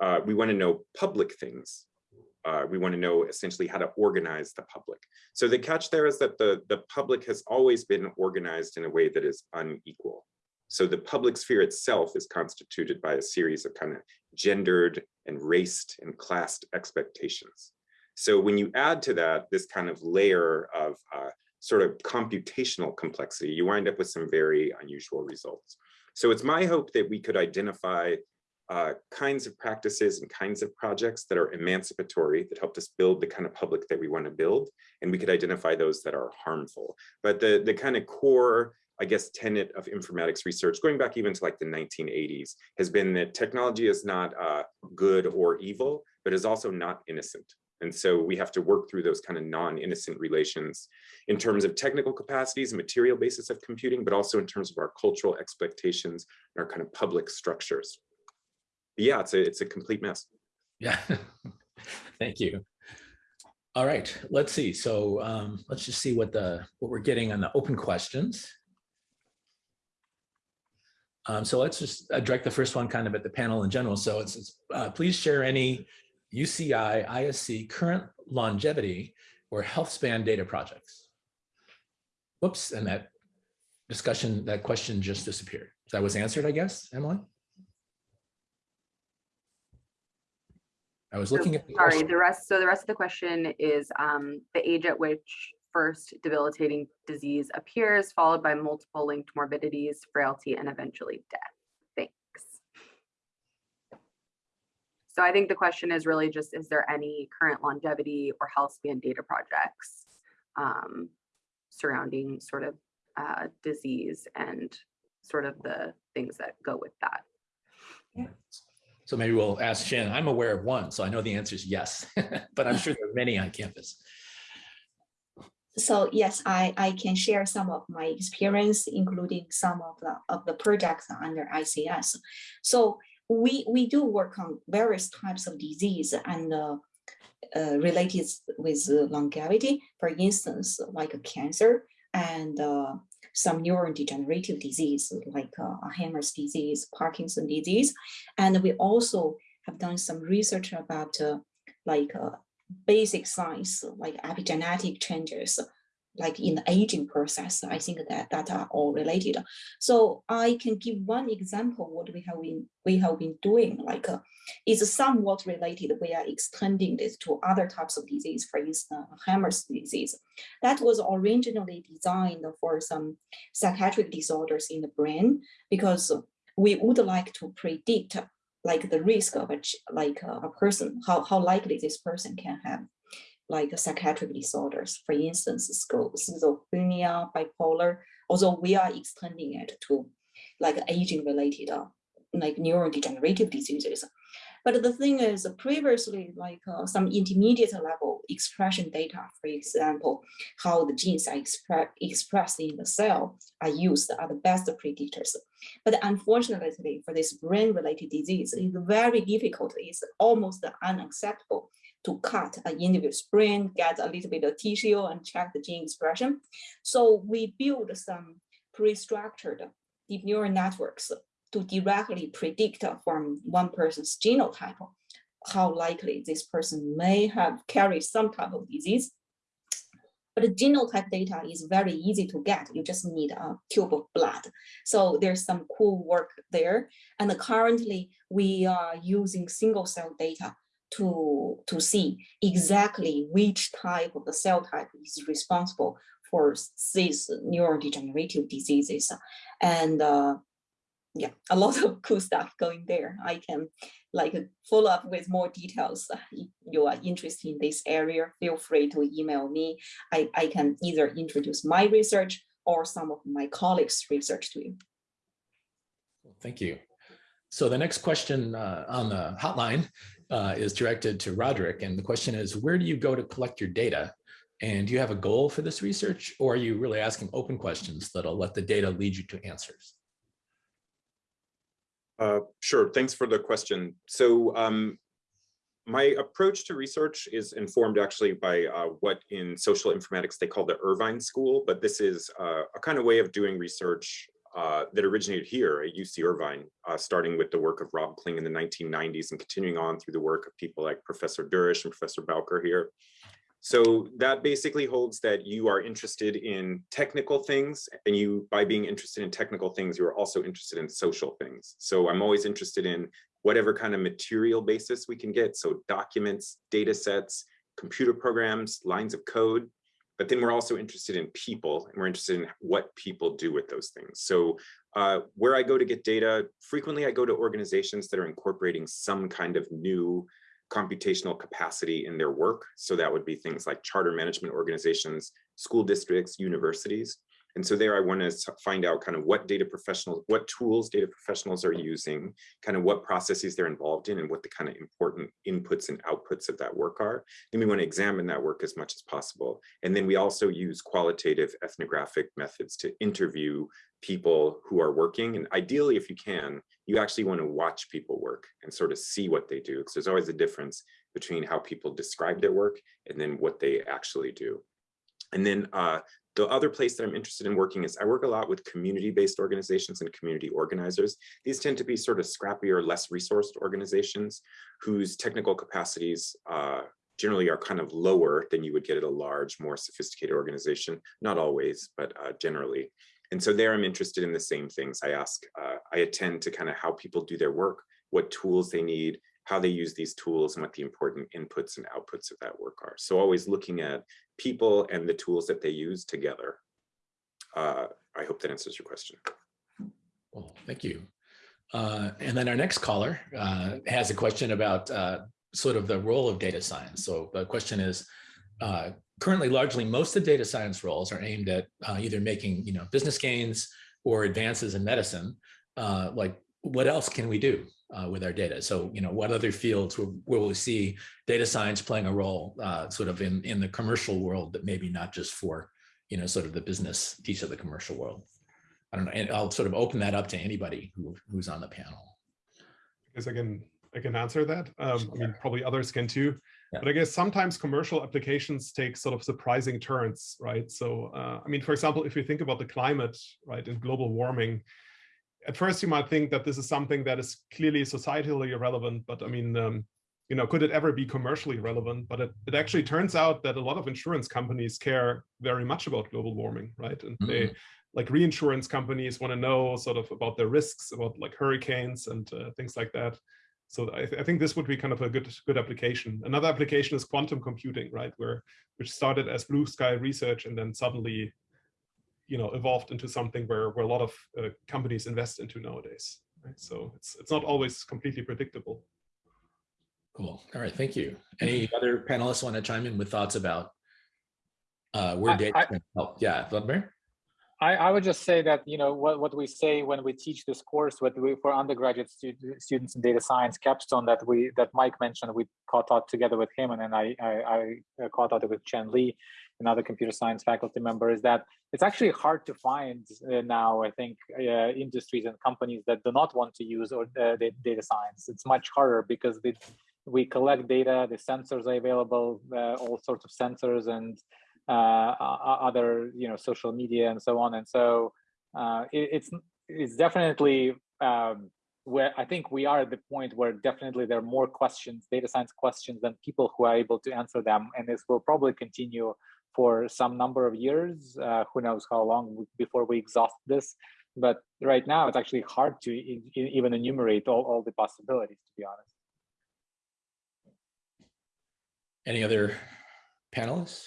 Uh, we want to know public things uh, we want to know essentially how to organize the public. So the catch there is that the, the public has always been organized in a way that is unequal. So the public sphere itself is constituted by a series of kind of gendered and raced and classed expectations. So when you add to that this kind of layer of uh, sort of computational complexity, you wind up with some very unusual results. So it's my hope that we could identify uh, kinds of practices and kinds of projects that are emancipatory, that helped us build the kind of public that we want to build, and we could identify those that are harmful. But the, the kind of core, I guess, tenet of informatics research, going back even to like the 1980s, has been that technology is not uh, good or evil, but is also not innocent. And so we have to work through those kind of non-innocent relations in terms of technical capacities and material basis of computing, but also in terms of our cultural expectations and our kind of public structures yeah, it's a, it's a complete mess. Yeah, thank you. All right, let's see. So um, let's just see what the what we're getting on the open questions. Um, so let's just direct the first one kind of at the panel in general. So it's, it's uh, please share any UCI ISC current longevity or health span data projects. Whoops, and that discussion, that question just disappeared. That was answered, I guess, Emily? I was looking at. the Sorry, the rest, so the rest of the question is um, the age at which first debilitating disease appears, followed by multiple linked morbidities, frailty, and eventually death. Thanks. So I think the question is really just, is there any current longevity or health span data projects um, surrounding sort of uh, disease and sort of the things that go with that? Yeah. So maybe we'll ask Shannon. I'm aware of one, so I know the answer is yes, but I'm sure there are many on campus. So yes, I, I can share some of my experience, including some of the of the projects under ICS. So we we do work on various types of disease and uh, uh, related with longevity. For instance, like cancer and uh, some neurodegenerative disease like uh, Alzheimer's disease, Parkinson disease, and we also have done some research about uh, like uh, basic science like epigenetic changes like in the aging process i think that that are all related. So i can give one example what we have been we have been doing like uh, is somewhat related. We are extending this to other types of disease for instance Alzheimer's disease. That was originally designed for some psychiatric disorders in the brain because we would like to predict like the risk of a like a, a person how, how likely this person can have like psychiatric disorders for instance schizophrenia bipolar although we are extending it to like aging related uh, like neurodegenerative diseases but the thing is previously like uh, some intermediate level expression data, for example, how the genes are expre expressed in the cell are used are the best predictors. But unfortunately for this brain related disease, it's very difficult. It's almost unacceptable to cut an individual's brain, get a little bit of tissue and check the gene expression. So we build some pre-structured deep neural networks to directly predict from one person's genotype how likely this person may have carried some type of disease. But the genotype data is very easy to get. You just need a tube of blood. So there's some cool work there. And currently we are using single cell data to, to see exactly which type of the cell type is responsible for these neurodegenerative diseases. And uh, yeah, a lot of cool stuff going there. I can like follow up with more details. If you are interested in this area, feel free to email me. I, I can either introduce my research or some of my colleagues' research to you. Thank you. So the next question uh, on the hotline uh, is directed to Roderic. And the question is, where do you go to collect your data? And do you have a goal for this research or are you really asking open questions that'll let the data lead you to answers? Uh, sure, thanks for the question. So um, my approach to research is informed actually by uh, what in social informatics they call the Irvine School, but this is uh, a kind of way of doing research uh, that originated here at UC Irvine, uh, starting with the work of Rob Kling in the 1990s and continuing on through the work of people like Professor Dourish and Professor Bowker here. So that basically holds that you are interested in technical things and you, by being interested in technical things, you are also interested in social things. So I'm always interested in whatever kind of material basis we can get. So documents, data sets, computer programs, lines of code, but then we're also interested in people and we're interested in what people do with those things. So uh, where I go to get data, frequently I go to organizations that are incorporating some kind of new computational capacity in their work. So that would be things like charter management organizations, school districts, universities. And so there I want to find out kind of what data professionals, what tools data professionals are using, kind of what processes they're involved in and what the kind of important inputs and outputs of that work are. Then we want to examine that work as much as possible. And then we also use qualitative ethnographic methods to interview people who are working. And ideally, if you can, you actually want to watch people work and sort of see what they do. Because there's always a difference between how people describe their work and then what they actually do. And then uh, the other place that I'm interested in working is I work a lot with community-based organizations and community organizers. These tend to be sort of scrappier, less resourced organizations whose technical capacities uh, generally are kind of lower than you would get at a large, more sophisticated organization. Not always, but uh, generally. And so there I'm interested in the same things. I ask, uh, I attend to kind of how people do their work, what tools they need, how they use these tools and what the important inputs and outputs of that work are. So always looking at people and the tools that they use together. Uh, I hope that answers your question. Well, thank you. Uh, and then our next caller uh, has a question about uh, sort of the role of data science. So the question is, uh, currently largely most of the data science roles are aimed at uh, either making you know business gains or advances in medicine. Like what else can we do? Uh, with our data. So, you know, what other fields will, will we see data science playing a role uh, sort of in, in the commercial world, but maybe not just for, you know, sort of the business piece of the commercial world. I don't know, and I'll sort of open that up to anybody who, who's on the panel. Because I can, I can answer that. Um, I mean, probably others can too. Yeah. But I guess sometimes commercial applications take sort of surprising turns, right? So, uh, I mean, for example, if you think about the climate, right, and global warming, at first you might think that this is something that is clearly societally irrelevant, but I mean, um, you know, could it ever be commercially relevant? But it, it actually turns out that a lot of insurance companies care very much about global warming, right? And they, like reinsurance companies want to know sort of about their risks, about like hurricanes and uh, things like that. So I, th I, think this would be kind of a good good application. Another application is quantum computing, right? Where which started as blue sky research and then suddenly, you know, evolved into something where where a lot of uh, companies invest into nowadays. Right? So it's it's not always completely predictable. Cool. All right. Thank you. Any other panelists want to chime in with thoughts about uh, where I- data I- can help? Yeah, Vladimir. I, I would just say that you know what, what we say when we teach this course what we, for undergraduate stu students in data science capstone that we that Mike mentioned we caught out together with him and then I I, I caught out with Chen Li, another computer science faculty member is that it's actually hard to find uh, now I think uh, industries and companies that do not want to use or uh, data science. It's much harder because they, we collect data the sensors are available uh, all sorts of sensors and uh, other you know social media and so on. And so uh, it, it's it's definitely um, where I think we are at the point where definitely there are more questions, data science questions, than people who are able to answer them, and this will probably continue for some number of years. Uh, who knows how long before we exhaust this? But right now, it's actually hard to even enumerate all, all the possibilities. To be honest. Any other panelists?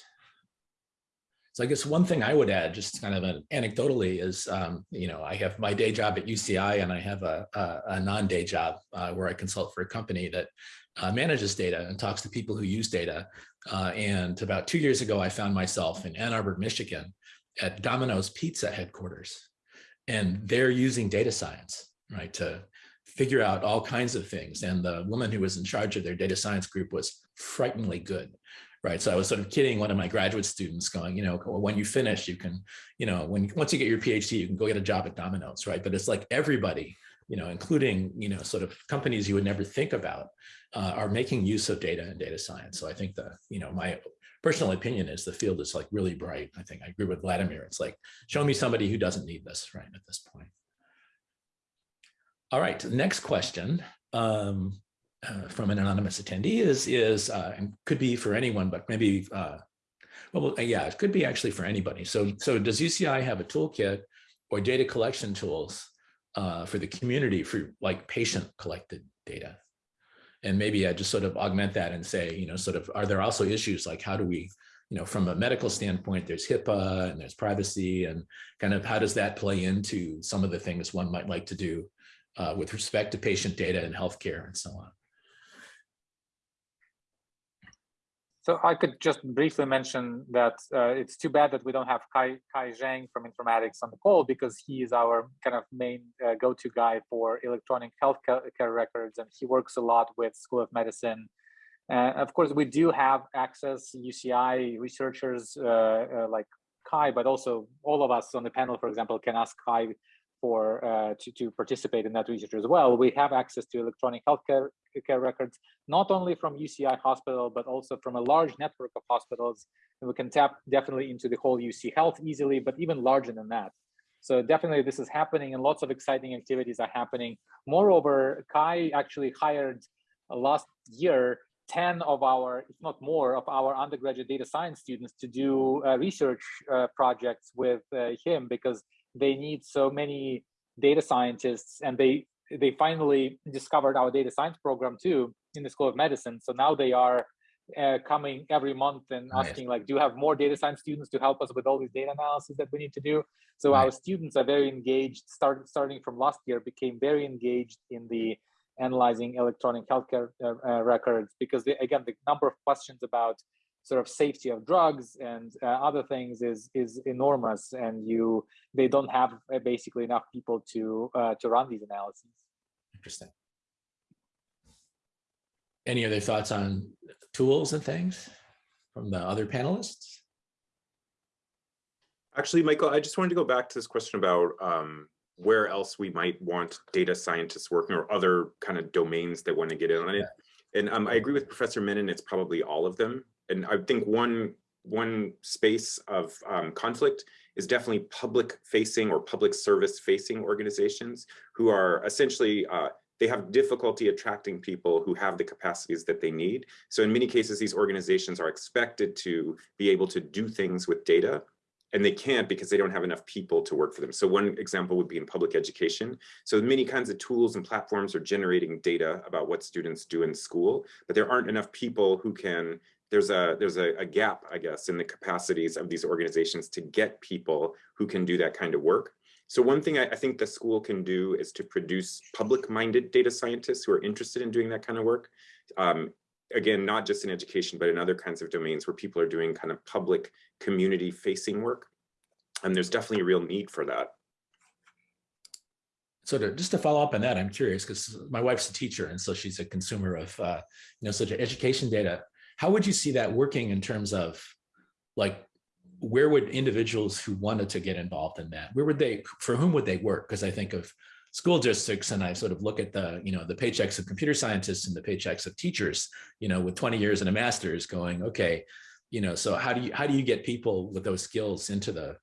So I guess one thing I would add, just kind of an anecdotally, is um, you know I have my day job at UCI and I have a, a, a non-day job uh, where I consult for a company that uh, manages data and talks to people who use data. Uh, and about two years ago, I found myself in Ann Arbor, Michigan, at Domino's Pizza headquarters, and they're using data science right to figure out all kinds of things. And the woman who was in charge of their data science group was frighteningly good right? So I was sort of kidding one of my graduate students going, you know, when you finish, you can, you know, when once you get your PhD, you can go get a job at Domino's, right? But it's like everybody, you know, including, you know, sort of companies you would never think about uh, are making use of data and data science. So I think the, you know, my personal opinion is the field is like really bright. I think I agree with Vladimir. It's like, show me somebody who doesn't need this, right, at this point. All right, next question. Um, uh, from an anonymous attendee is is uh, and could be for anyone, but maybe uh, well, yeah, it could be actually for anybody. So so does UCI have a toolkit or data collection tools uh, for the community for like patient collected data? And maybe I just sort of augment that and say, you know, sort of, are there also issues like how do we, you know, from a medical standpoint, there's HIPAA and there's privacy and kind of how does that play into some of the things one might like to do uh, with respect to patient data and healthcare and so on? So I could just briefly mention that uh, it's too bad that we don't have Kai, Kai Zheng from informatics on the call because he is our kind of main uh, go-to guy for electronic health care records and he works a lot with School of Medicine. Uh, of course, we do have access, UCI researchers uh, uh, like Kai, but also all of us on the panel, for example, can ask Kai for uh, to, to participate in that research as well. We have access to electronic healthcare care records, not only from UCI hospital, but also from a large network of hospitals. And we can tap definitely into the whole UC Health easily, but even larger than that. So definitely this is happening and lots of exciting activities are happening. Moreover, Kai actually hired uh, last year 10 of our, if not more, of our undergraduate data science students to do uh, research uh, projects with uh, him because they need so many data scientists and they they finally discovered our data science program too in the school of medicine. So now they are uh, coming every month and asking like do you have more data science students to help us with all these data analysis that we need to do? So Nice. our students are very engaged start, starting from last year became very engaged in the analyzing electronic healthcare uh, uh, records because they, again the number of questions about sort of safety of drugs and uh, other things is is enormous and you they don't have uh, basically enough people to uh, to run these analyses Interesting. any other thoughts on tools and things from the other panelists? Actually, Michael, I just wanted to go back to this question about um, where else we might want data scientists working or other kind of domains that want to get in on it. And um, I agree with Professor Minin, it's probably all of them. And I think one, one space of um, conflict is definitely public facing or public service facing organizations who are essentially, uh, they have difficulty attracting people who have the capacities that they need. So in many cases, these organizations are expected to be able to do things with data and they can't because they don't have enough people to work for them. So one example would be in public education. So many kinds of tools and platforms are generating data about what students do in school, but there aren't enough people who can, there's a there's a, a gap, I guess, in the capacities of these organizations to get people who can do that kind of work. So one thing I, I think the school can do is to produce public-minded data scientists who are interested in doing that kind of work. Um, again, not just in education, but in other kinds of domains where people are doing kind of public community facing work. And there's definitely a real need for that. So to, just to follow up on that, I'm curious because my wife's a teacher and so she's a consumer of uh, you know such education data. How would you see that working in terms of like where would individuals who wanted to get involved in that, where would they, for whom would they work? Because I think of school districts and I sort of look at the, you know, the paychecks of computer scientists and the paychecks of teachers, you know, with 20 years and a master's going, okay, you know, so how do you, how do you get people with those skills into the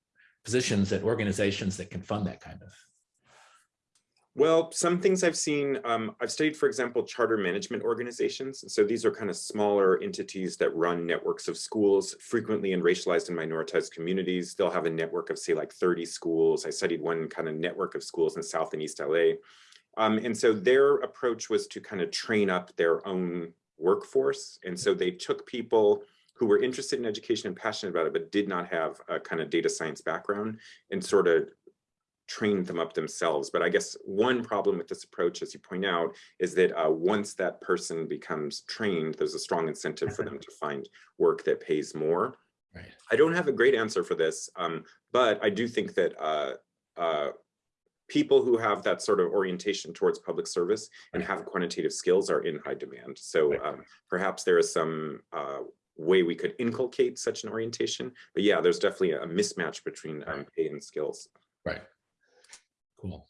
positions at organizations that can fund that kind of? Well, some things I've seen, um, I've studied, for example, charter management organizations. So these are kind of smaller entities that run networks of schools, frequently in racialized and minoritized communities. They'll have a network of say like 30 schools. I studied one kind of network of schools in South and East LA. Um, and so their approach was to kind of train up their own workforce. And so they took people who were interested in education and passionate about it, but did not have a kind of data science background and sort of train them up themselves. But I guess one problem with this approach, as you point out, is that uh, once that person becomes trained, there's a strong incentive for them to find work that pays more. Right. I don't have a great answer for this, um, but I do think that uh, uh, people who have that sort of orientation towards public service and have quantitative skills are in high demand. So um, perhaps there is some uh, way we could inculcate such an orientation. But yeah, there's definitely a mismatch between um, pay and skills. Right. Cool.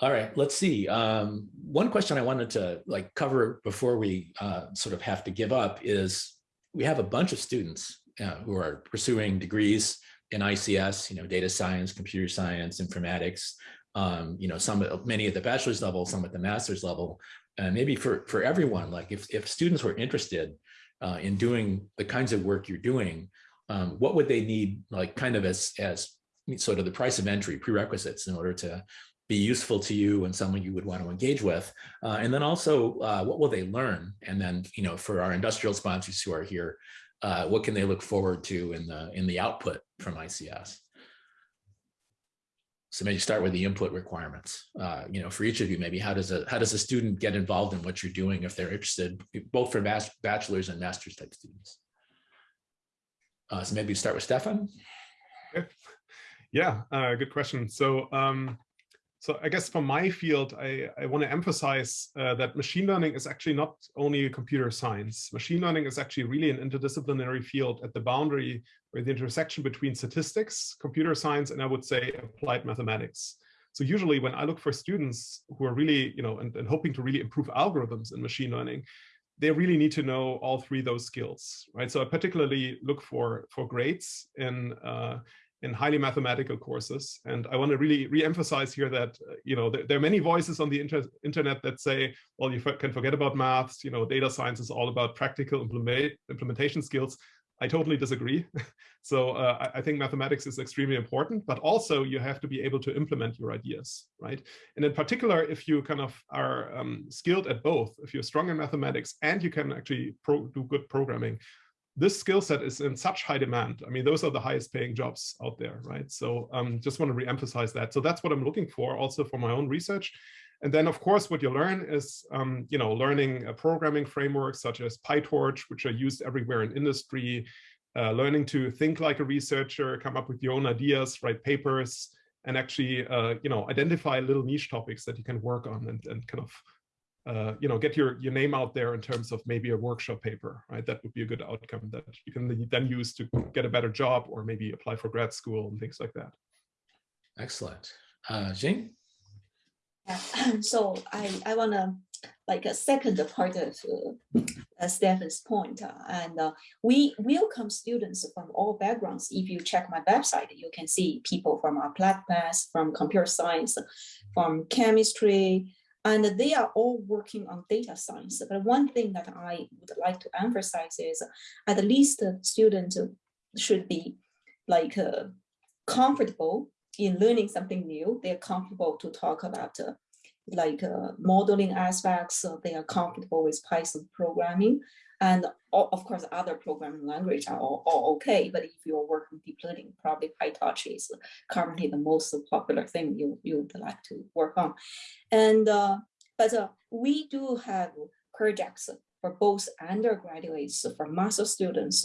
All right, let's see. Um, one question I wanted to like cover before we uh, sort of have to give up is we have a bunch of students uh, who are pursuing degrees in ICS, you know, data science, computer science, informatics, um, you know, some many at the bachelor's level, some at the master's level. And maybe for, for everyone, like if, if students were interested uh, in doing the kinds of work you're doing, um, what would they need like kind of as, as sort of the price of entry prerequisites in order to be useful to you and someone you would want to engage with. Uh, and then also, uh, what will they learn? And then, you know, for our industrial sponsors who are here, uh, what can they look forward to in the in the output from ICS? So maybe start with the input requirements. Uh, you know, for each of you, maybe how does a how does a student get involved in what you're doing if they're interested, both for bachelor's and master's type students? Uh, so maybe start with Stephan. Yeah, uh, good question. So, um, so I guess for my field, I, I want to emphasize uh, that machine learning is actually not only computer science. Machine learning is actually really an interdisciplinary field at the boundary or the intersection between statistics, computer science, and I would say applied mathematics. So usually when I look for students who are really, you know, and, and hoping to really improve algorithms in machine learning, they really need to know all three those skills, right? So I particularly look for for grades in uh, in highly mathematical courses. And I want to really re-emphasize here that, uh, you know, there, there, are many voices on the inter internet that say, well, you can forget about maths, you know, data science is all about practical implement implementation skills. I totally disagree. so uh, I, I think mathematics is extremely important, but also you have to be able to implement your ideas, right? And in particular, if you kind of are um, skilled at both, if you're strong in mathematics and you can actually do good programming, this skill set is in such high demand. I mean, those are the highest paying jobs out there, right? So um, just want to reemphasize that. So that's what I'm looking for also for my own research. And then, of course, what you learn is, um, you know, learning a programming frameworks such as PyTorch, which are used everywhere in industry, uh, learning to think like a researcher, come up with your own ideas, write papers, and actually, uh, you know, identify little niche topics that you can work on and, and kind of uh, you know, get your, your name out there in terms of maybe a workshop paper, right? That would be a good outcome that you can then use to get a better job or maybe apply for grad school and things like that. Excellent. Uh, Jing? Yeah. So I, I want to like a second part of uh, Stephan's point. uh, and uh, we welcome students from all backgrounds. If you check my website, you can see people from applied math, from computer science, from chemistry, and they are all working on data science. But one thing that I would like to emphasize is at least the student should be like uh, comfortable in learning something new. They're comfortable to talk about uh, like uh, modeling aspects. They are comfortable with Python programming. And of course, other programming language are all, all okay. But if you're working deep learning, probably PyTorch is currently the most popular thing you, you would like to work on. And uh, but uh, we do have projects for both undergraduates, for master students,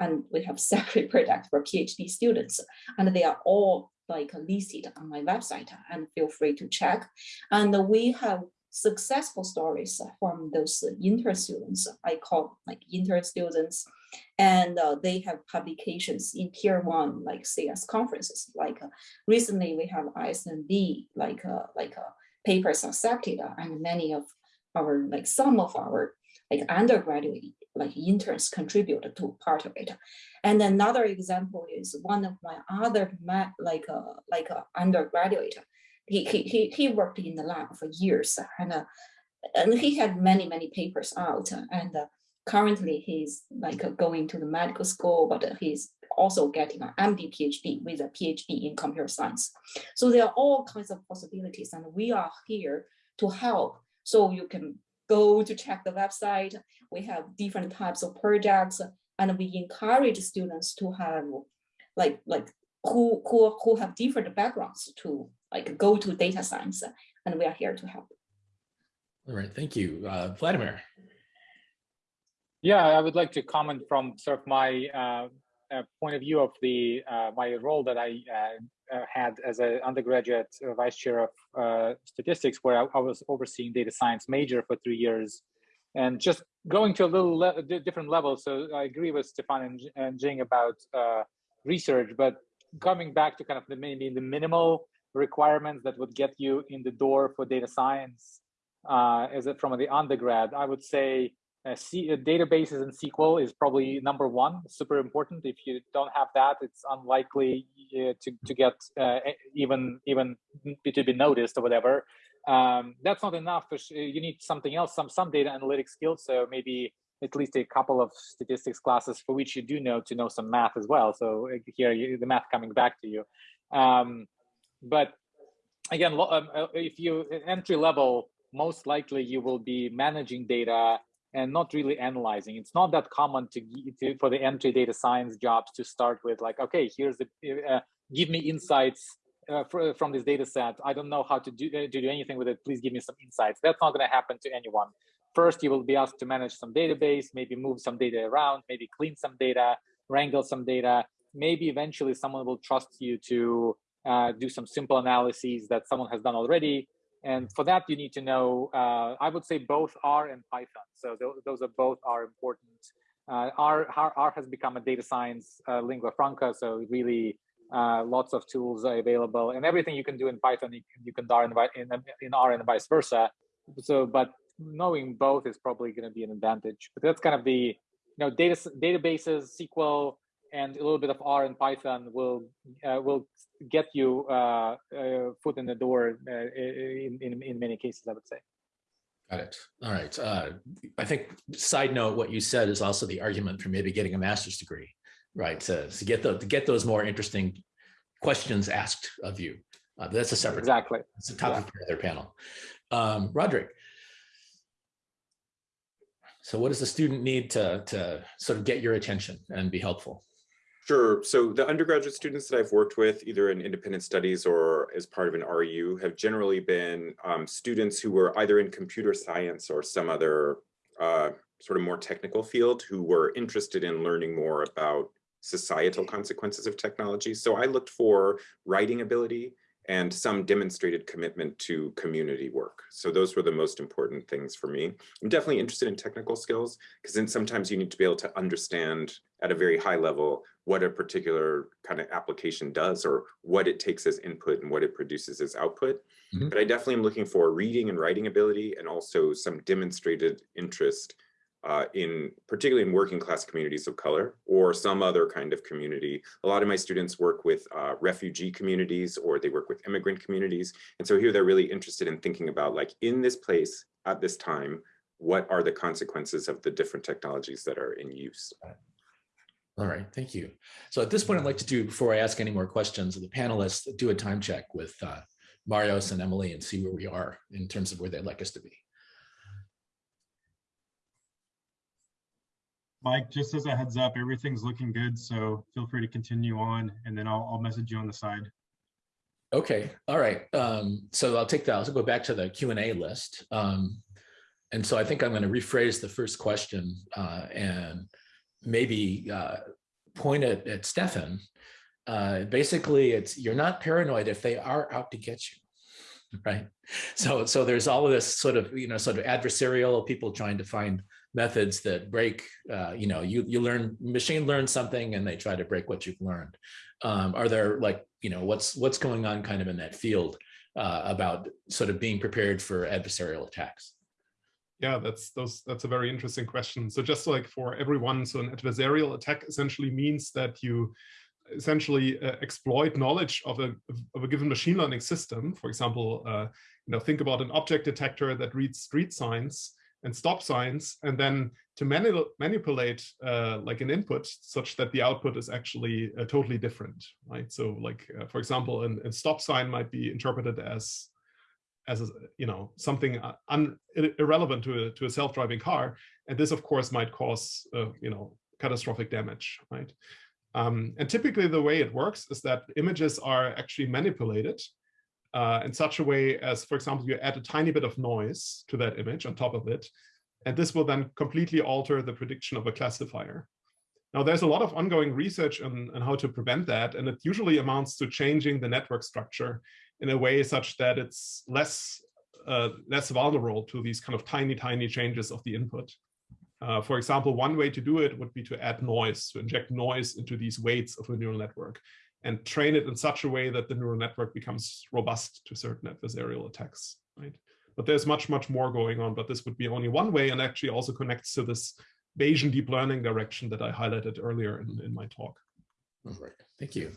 and we have separate projects for PhD students, and they are all like listed on my website and feel free to check. And we have successful stories from those intern students, I call like intern students, and uh, they have publications in tier one, like CS conferences. Like uh, recently we have ISMB, like uh, like uh, papers accepted, uh, and many of our like some of our like undergraduate like interns contributed to part of it. And another example is one of my other like a like a undergraduate. He, he he he worked in the lab for years and uh, and he had many many papers out and uh, currently he's like uh, going to the medical school but he's also getting an MD PhD with a PhD in computer science. So there are all kinds of possibilities and we are here to help. So you can go to check the website. We have different types of projects and we encourage students to have like like who who who have different backgrounds to like go to data science and we are here to help. All right, thank you. Uh, Vladimir? Yeah, I would like to comment from sort of my uh, uh, point of view of the uh, my role that I uh, uh, had as an undergraduate uh, vice chair of uh, statistics, where I, I was overseeing data science major for three years, and just going to a little le different level. So I agree with Stephan and, J- and Jing about uh, research, but coming back to kind of the maybe the minimal requirements that would get you in the door for data science uh, as it from the undergrad, I would say uh, C, uh, databases and SQL is probably number one, super important. If you don't have that, it's unlikely uh, to, to get uh, even even to be noticed or whatever. Um, that's not enough. You need something else, some some data analytics skills. So maybe at least a couple of statistics classes for which you do know to know some math as well. So uh, here, you, the math coming back to you. Um, but again, um, uh, if you entry level, most likely you will be managing data and not really analyzing. It's not that common to, to for the entry data science jobs to start with like, okay, here's the uh, give me insights uh, fr- from this data set. I don't know how to do uh, to do anything with it. Please give me some insights. That's not going to happen to anyone. First, you will be asked to manage some database, maybe move some data around, maybe clean some data, wrangle some data. Maybe eventually someone will trust you to uh, do some simple analyses that someone has done already. And for that, you need to know, uh, I would say both R and Python. So tho- those are both are important. Uh, R, R, has become a data science uh, lingua franca. So really uh, lots of tools are available and everything you can do in Python, you can, you can do in, in, in R and vice versa. So, but knowing both is probably going to be an advantage. But that's kind of the, you know, data databases, SQL, and a little bit of R and Python will uh, will get you uh, uh, foot in the door uh, in, in in many cases. I would say. Got it. All right. Uh, I think side note, what you said is also the argument for maybe getting a master's degree, right? To, to get the to get those more interesting questions asked of you. Uh, that's a separate. Exactly. It's a topic for their panel. Um, Roderic. So what does the student need to, to sort of get your attention and be helpful? Sure. So the undergraduate students that I've worked with, either in independent studies or as part of an REU, have generally been um, students who were either in computer science or some other uh, sort of more technical field who were interested in learning more about societal consequences of technology. So I looked for writing ability and some demonstrated commitment to community work. So those were the most important things for me. I'm definitely interested in technical skills because then sometimes you need to be able to understand at a very high level what a particular kind of application does or what it takes as input and what it produces as output. Mm -hmm. But I definitely am looking for reading and writing ability and also some demonstrated interest uh, in particularly in working class communities of color or some other kind of community. A lot of my students work with uh, refugee communities or they work with immigrant communities. And so here they're really interested in thinking about like in this place at this time, what are the consequences of the different technologies that are in use? All right, thank you. So at this point, I'd like to do, before I ask any more questions of the panelists, do a time check with uh, Marios and Emily and see where we are in terms of where they'd like us to be. Mike, just as a heads up, everything's looking good, so feel free to continue on, and then I'll, I'll message you on the side. Okay, all right. Um, so I'll take that. I'll go back to the Q&A list. Um, and so I think I'm going to rephrase the first question uh, and maybe uh, point it at Stephan. Uh, basically, it's you're not paranoid if they are out to get you right so so there's all of this sort of you know sort of adversarial people trying to find methods that break, uh, you know, you, you learn, machine learns something and they try to break what you've learned. Um, are there like, you know, what's, what's going on kind of in that field uh, about sort of being prepared for adversarial attacks? Yeah, that's those. That's a very interesting question. So just like for everyone, so an adversarial attack essentially means that you essentially uh, exploit knowledge of a of a given machine learning system. For example, uh, you know, think about an object detector that reads street signs and stop signs, and then to mani manipulate uh, like an input such that the output is actually uh, totally different, right? So like, uh, for example, a stop sign might be interpreted as as a, you know something uh, irrelevant to a, to a self-driving car, and this of course might cause uh, you know catastrophic damage, right? Um, and typically the way it works is that images are actually manipulated uh, in such a way as, for example, you add a tiny bit of noise to that image on top of it, and this will then completely alter the prediction of a classifier. Now, there's a lot of ongoing research on, on how to prevent that, and it usually amounts to changing the network structure in a way such that it's less uh, less vulnerable to these kind of tiny, tiny changes of the input. Uh, for example, one way to do it would be to add noise, to inject noise into these weights of a neural network and train it in such a way that the neural network becomes robust to certain adversarial attacks, right? But there's much, much more going on, but this would be only one way and actually also connects to this Bayesian deep learning direction that I highlighted earlier in, in my talk. All right, thank you.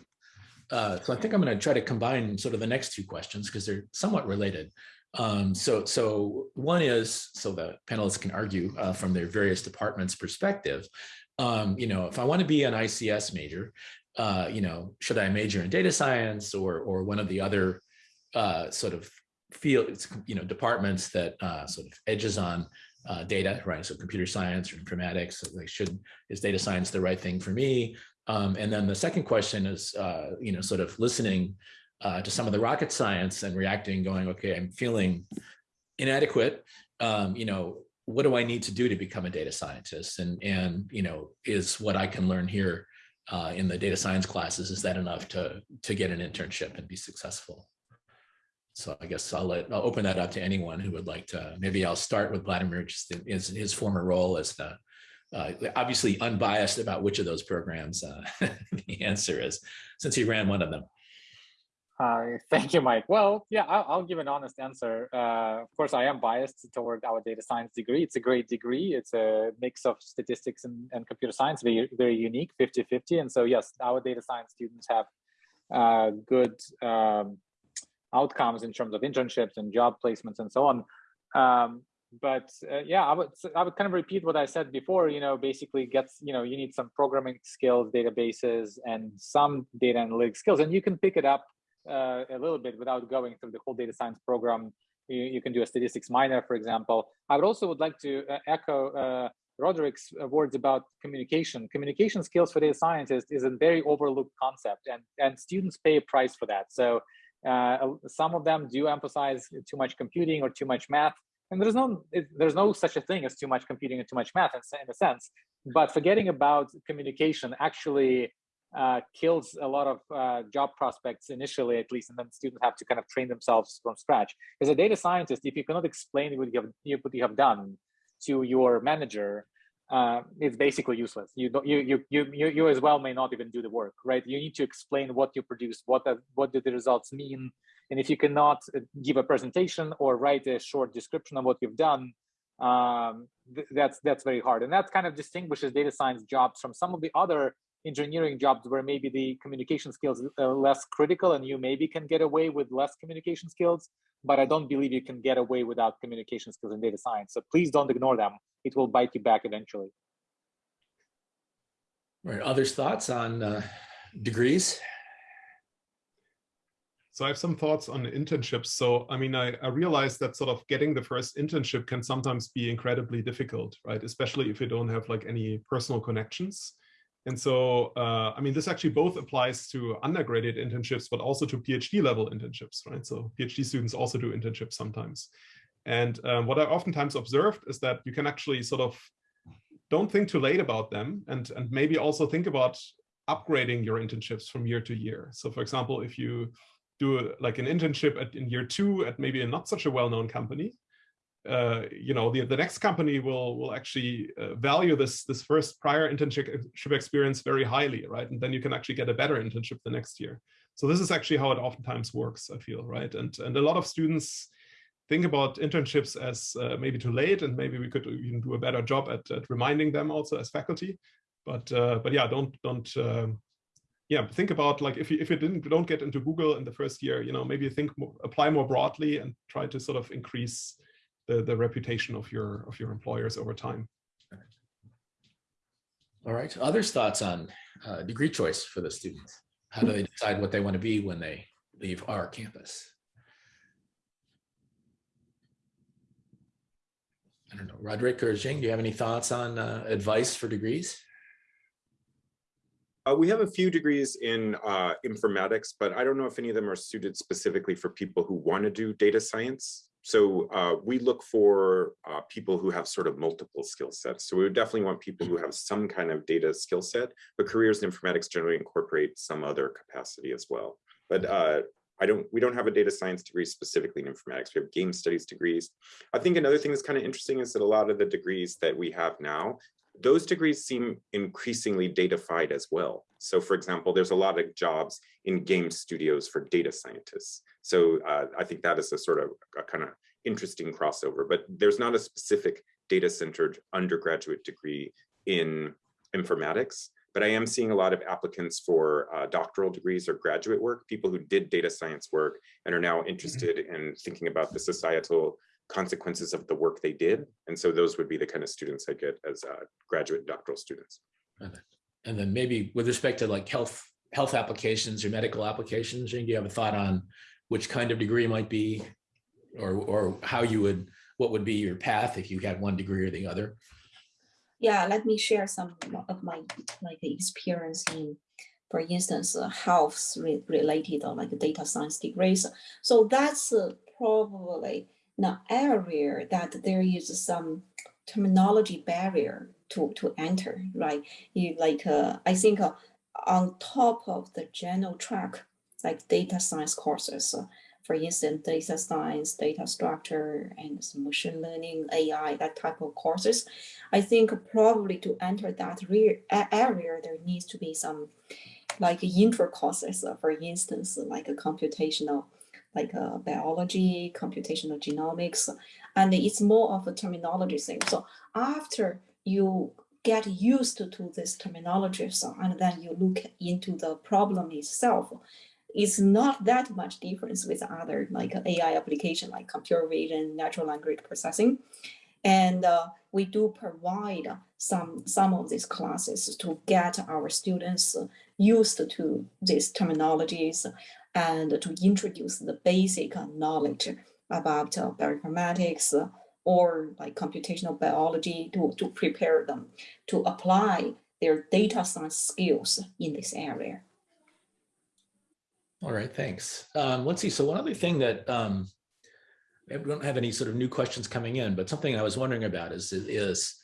Uh, so I think I'm going to try to combine sort of the next two questions because they're somewhat related. Um, so, so one is so the panelists can argue uh, from their various departments' perspective. Um, you know, if I want to be an ICS major, uh, you know, should I major in data science or or one of the other uh, sort of fields, you know, departments that uh, sort of edges on uh, data, right? So computer science or informatics, like should is data science the right thing for me? Um, and then the second question is, uh, you know, sort of listening uh, to some of the rocket science and reacting, going, okay, I'm feeling inadequate. Um, you know, what do I need to do to become a data scientist? And and you know, is what I can learn here uh, in the data science classes, is that enough to, to get an internship and be successful? So I guess I'll let I'll open that up to anyone who would like to. Maybe I'll start with Vladimir, just his, his former role as the uh, obviously unbiased about which of those programs uh, the answer is, since he ran one of them. Thank you, Mike. Well, yeah, I'll, I'll give an honest answer. Uh, of course, I am biased toward our data science degree. It's a great degree. It's a mix of statistics and, and computer science, very, very unique, 50-50. And so, yes, our data science students have uh, good um, outcomes in terms of internships and job placements and so on. Um, but uh, yeah, I would I would kind of repeat what I said before. You know, basically gets you know you need some programming skills, databases, and some data analytics skills, and you can pick it up uh, a little bit without going through the whole data science program. You, you, can do a statistics minor, for example. I would also would like to uh, echo uh, Roderic's words about communication. Communication skills for data scientists is a very overlooked concept, and and students pay a price for that. So uh, some of them do emphasize too much computing or too much math, and there's no there's no such a thing as too much computing and too much math in, in a sense. But forgetting about communication actually uh, kills a lot of uh, job prospects initially, at least, and then students have to kind of train themselves from scratch. As a data scientist, if you cannot explain what you have, what you have done to your manager, uh, it's basically useless. You don't, you, you, you, you, as well may not even do the work, right? You need to explain what you produce, what, the, what do the results mean, and if you cannot uh, give a presentation or write a short description of what you've done, um, th that's that's very hard, and that kind of distinguishes data science jobs from some of the other engineering jobs where maybe the communication skills are less critical and you maybe can get away with less communication skills, but I don't believe you can get away without communication skills in data science. So please don't ignore them. It will bite you back eventually. All right, others thoughts on uh, degrees? So I have some thoughts on internships. So, I mean, I, I realize that sort of getting the first internship can sometimes be incredibly difficult, right? Especially if you don't have like any personal connections. And so, uh, I mean, this actually both applies to undergraduate internships, but also to PhD level internships, right? So PhD students also do internships sometimes. And um, what I oftentimes observed is that you can actually sort of don't think too late about them and, and maybe also think about upgrading your internships from year to year. So for example, if you do like an internship at, in year two at maybe a not such a well-known company, uh, you know, the, the next company will will actually uh, value this this first prior internship experience very highly, right? And then you can actually get a better internship the next year. So this is actually how it oftentimes works, I feel, right? And and a lot of students think about internships as uh, maybe too late, and maybe we could even do a better job at, at reminding them also as faculty. But uh, but yeah, don't don't um, yeah think about like if you if you didn't don't get into Google in the first year, you know, maybe think more, apply more broadly and try to sort of increase the, the reputation of your of your employers over time. All right. Others thoughts on uh, degree choice for the students? How do they decide what they want to be when they leave our campus? I don't know, Roderic or Jing, do you have any thoughts on uh, advice for degrees? Uh, we have a few degrees in uh, informatics, but I don't know if any of them are suited specifically for people who want to do data science. So uh, we look for uh, people who have sort of multiple skill sets. So we would definitely want people who have some kind of data skill set, but careers in informatics generally incorporate some other capacity as well. But uh, I don't, we don't have a data science degree specifically in informatics. We have game studies degrees. I think another thing that's kind of interesting is that a lot of the degrees that we have now those degrees seem increasingly datafied as well. So for example, there's a lot of jobs in game studios for data scientists. So uh, I think that is a sort of a kind of interesting crossover, but there's not a specific data centered undergraduate degree in informatics, but I am seeing a lot of applicants for uh, doctoral degrees or graduate work, people who did data science work and are now interested in thinking about the societal consequences of the work they did. And so those would be the kind of students I get as uh, graduate doctoral students. And then maybe with respect to like health health applications or medical applications, do you have a thought on which kind of degree might be or, or how you would, what would be your path if you had one degree or the other? Yeah, let me share some of my like experience in, for instance, uh, health re related or like data science degrees. So that's uh, probably the area that there is some terminology barrier to, to enter, right? You like, uh, I think uh, on top of the general track, like data science courses, uh, for instance, data science, data structure, and machine learning, AI, that type of courses, I think probably to enter that area, there needs to be some like intro courses, uh, for instance, like a computational like uh, biology, computational genomics, and it's more of a terminology thing. So after you get used to, to this terminology, so, and then you look into the problem itself, it's not that much difference with other like AI application like computer vision, natural language processing. And uh, we do provide some, some of these classes to get our students used to these terminologies and to introduce the basic knowledge about uh, bioinformatics or like computational biology to, to prepare them to apply their data science skills in this area. All right, thanks. Um, let's see. So one other thing that um, we don't have any sort of new questions coming in, but something I was wondering about is, is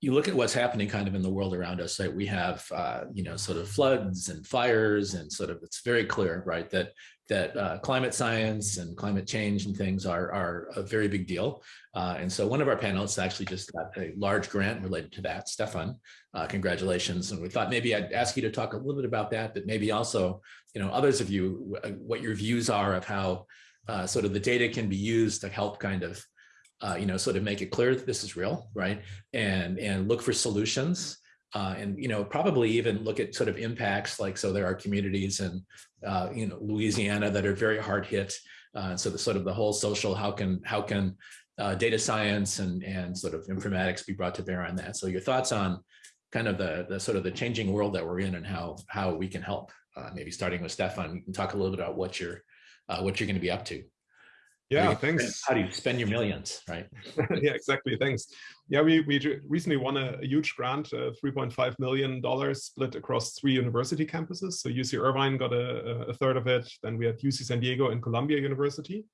you look at what's happening kind of in the world around us, right? We have, uh, you know, sort of floods and fires and sort of, it's very clear, right? That that uh, climate science and climate change and things are, are a very big deal. Uh, and so one of our panelists actually just got a large grant related to that. Stephan, uh, congratulations. And we thought maybe I'd ask you to talk a little bit about that, but maybe also, you know, others of you, uh, what your views are of how uh, sort of the data can be used to help kind of uh, you know, sort of make it clear that this is real, right? And and look for solutions, uh, and you know, probably even look at sort of impacts. Like, so there are communities in, uh, you know, Louisiana that are very hard hit. Uh, so the sort of the whole social, how can how can uh, data science and and sort of informatics be brought to bear on that? So your thoughts on kind of the the sort of the changing world that we're in and how how we can help. Uh, maybe starting with Stephan, you can talk a little bit about what you're what you're going to be up to. Yeah, thanks. How do you spend your millions, right? yeah, exactly. Thanks. Yeah, we, we recently won a, a huge grant, uh, $3.5 million split across three university campuses. So UC Irvine got a, a, third of it. Then we had UC San Diego and Columbia University.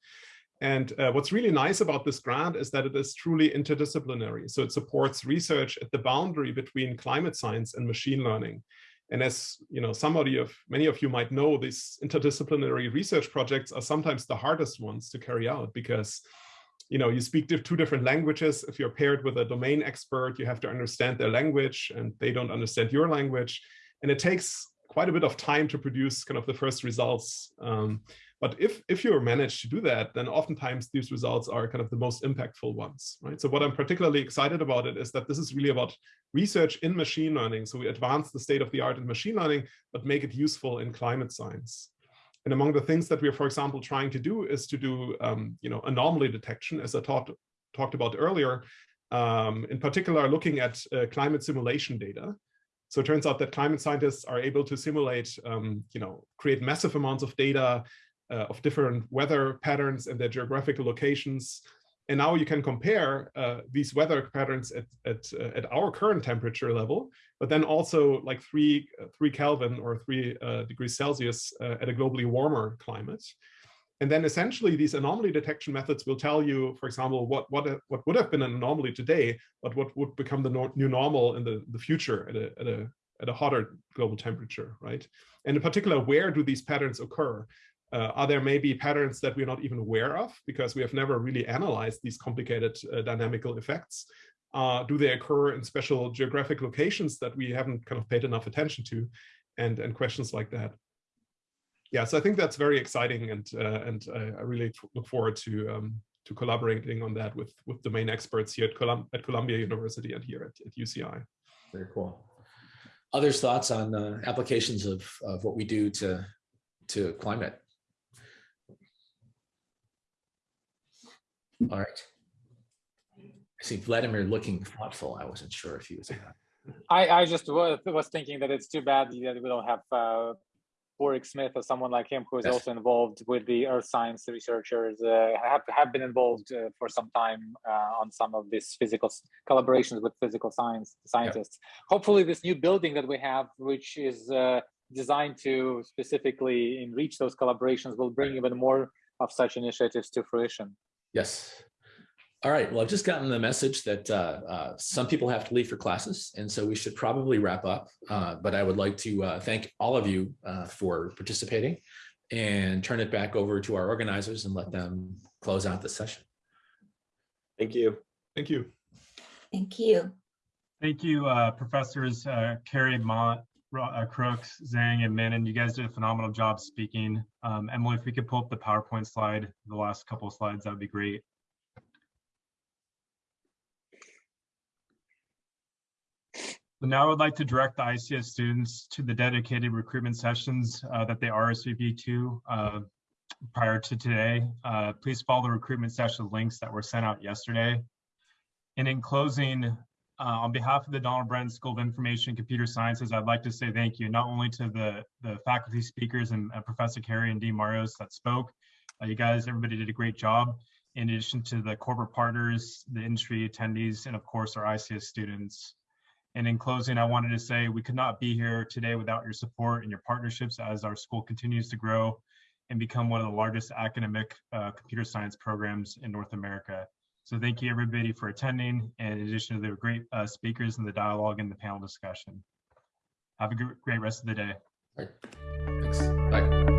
And uh, what's really nice about this grant is that it is truly interdisciplinary. So it supports research at the boundary between climate science and machine learning. And as you know, somebody of many of you might know, these interdisciplinary research projects are sometimes the hardest ones to carry out because you know, you speak two different languages. If you're paired with a domain expert, you have to understand their language and they don't understand your language. And it takes quite a bit of time to produce kind of the first results. Um, but if, if you manage to do that, then oftentimes these results are kind of the most impactful ones, right? So what I'm particularly excited about it is that this is really about research in machine learning. So we advance the state of the art in machine learning, but make it useful in climate science. And among the things that we're, for example, trying to do is to do, um, you know, anomaly detection, as I talked talked about earlier, um, in particular, looking at uh, climate simulation data. So it turns out that climate scientists are able to simulate, um, you know, create massive amounts of data uh, of different weather patterns and their geographical locations. And now you can compare uh, these weather patterns at, at, uh, at our current temperature level, but then also like three, uh, three Kelvin or three uh, degrees Celsius uh, at a globally warmer climate. And then essentially these anomaly detection methods will tell you, for example, what, what, what would have been an anomaly today, but what would become the no new normal in the, the future at a, at, a, at a hotter global temperature, right? And in particular, where do these patterns occur? Uh, are there maybe patterns that we're not even aware of because we have never really analyzed these complicated uh, dynamical effects? Uh, do they occur in special geographic locations that we haven't kind of paid enough attention to? And, and questions like that. Yeah, so I think that's very exciting and, uh, and I really look forward to, um, to collaborating on that with, with domain experts here at, Colum at Columbia University and here at, at UCI. Very cool. Others thoughts on uh, applications of, of what we do to, to climate? All right. I see Vladimir looking thoughtful. I wasn't sure if he was. I, I just was, thinking that it's too bad that we don't have uh, Padhraic Smyth or someone like him who is yes. also involved with the earth science researchers, uh, have, have been involved uh, for some time uh, on some of these physical collaborations with physical science scientists. Hopefully this new building that we have, which is uh, designed to specifically enrich those collaborations will bring even more of such initiatives to fruition. Yes. All right. Well, I've just gotten the message that uh, uh, some people have to leave for classes, and so we should probably wrap up. Uh, but I would like to uh, thank all of you uh, for participating and turn it back over to our organizers and let them close out the session. Thank you. Thank you. Thank you. Thank you, uh, professors Carey, Mandt, Crooks, Zhang, and Minin. You guys did a phenomenal job speaking. Um, Emily, if we could pull up the PowerPoint slide, the last couple of slides, that would be great. So now I would like to direct the ICS students to the dedicated recruitment sessions uh, that they RSVP to uh, prior to today. Uh, please follow the recruitment session links that were sent out yesterday. And in closing, uh, on behalf of the Donald Bren School of Information and Computer Sciences, I'd like to say thank you not only to the, the faculty speakers and uh, Professor Carey and Dean Marios that spoke. Uh, you guys, everybody did a great job. In addition to the corporate partners, the industry attendees, and of course our ICS students. And in closing, I wanted to say we could not be here today without your support and your partnerships as our school continues to grow and become one of the largest academic uh, computer science programs in North America. So thank you everybody for attending, and in addition to the great uh, speakers and the dialogue and the panel discussion. Have a great rest of the day. Thanks. Bye.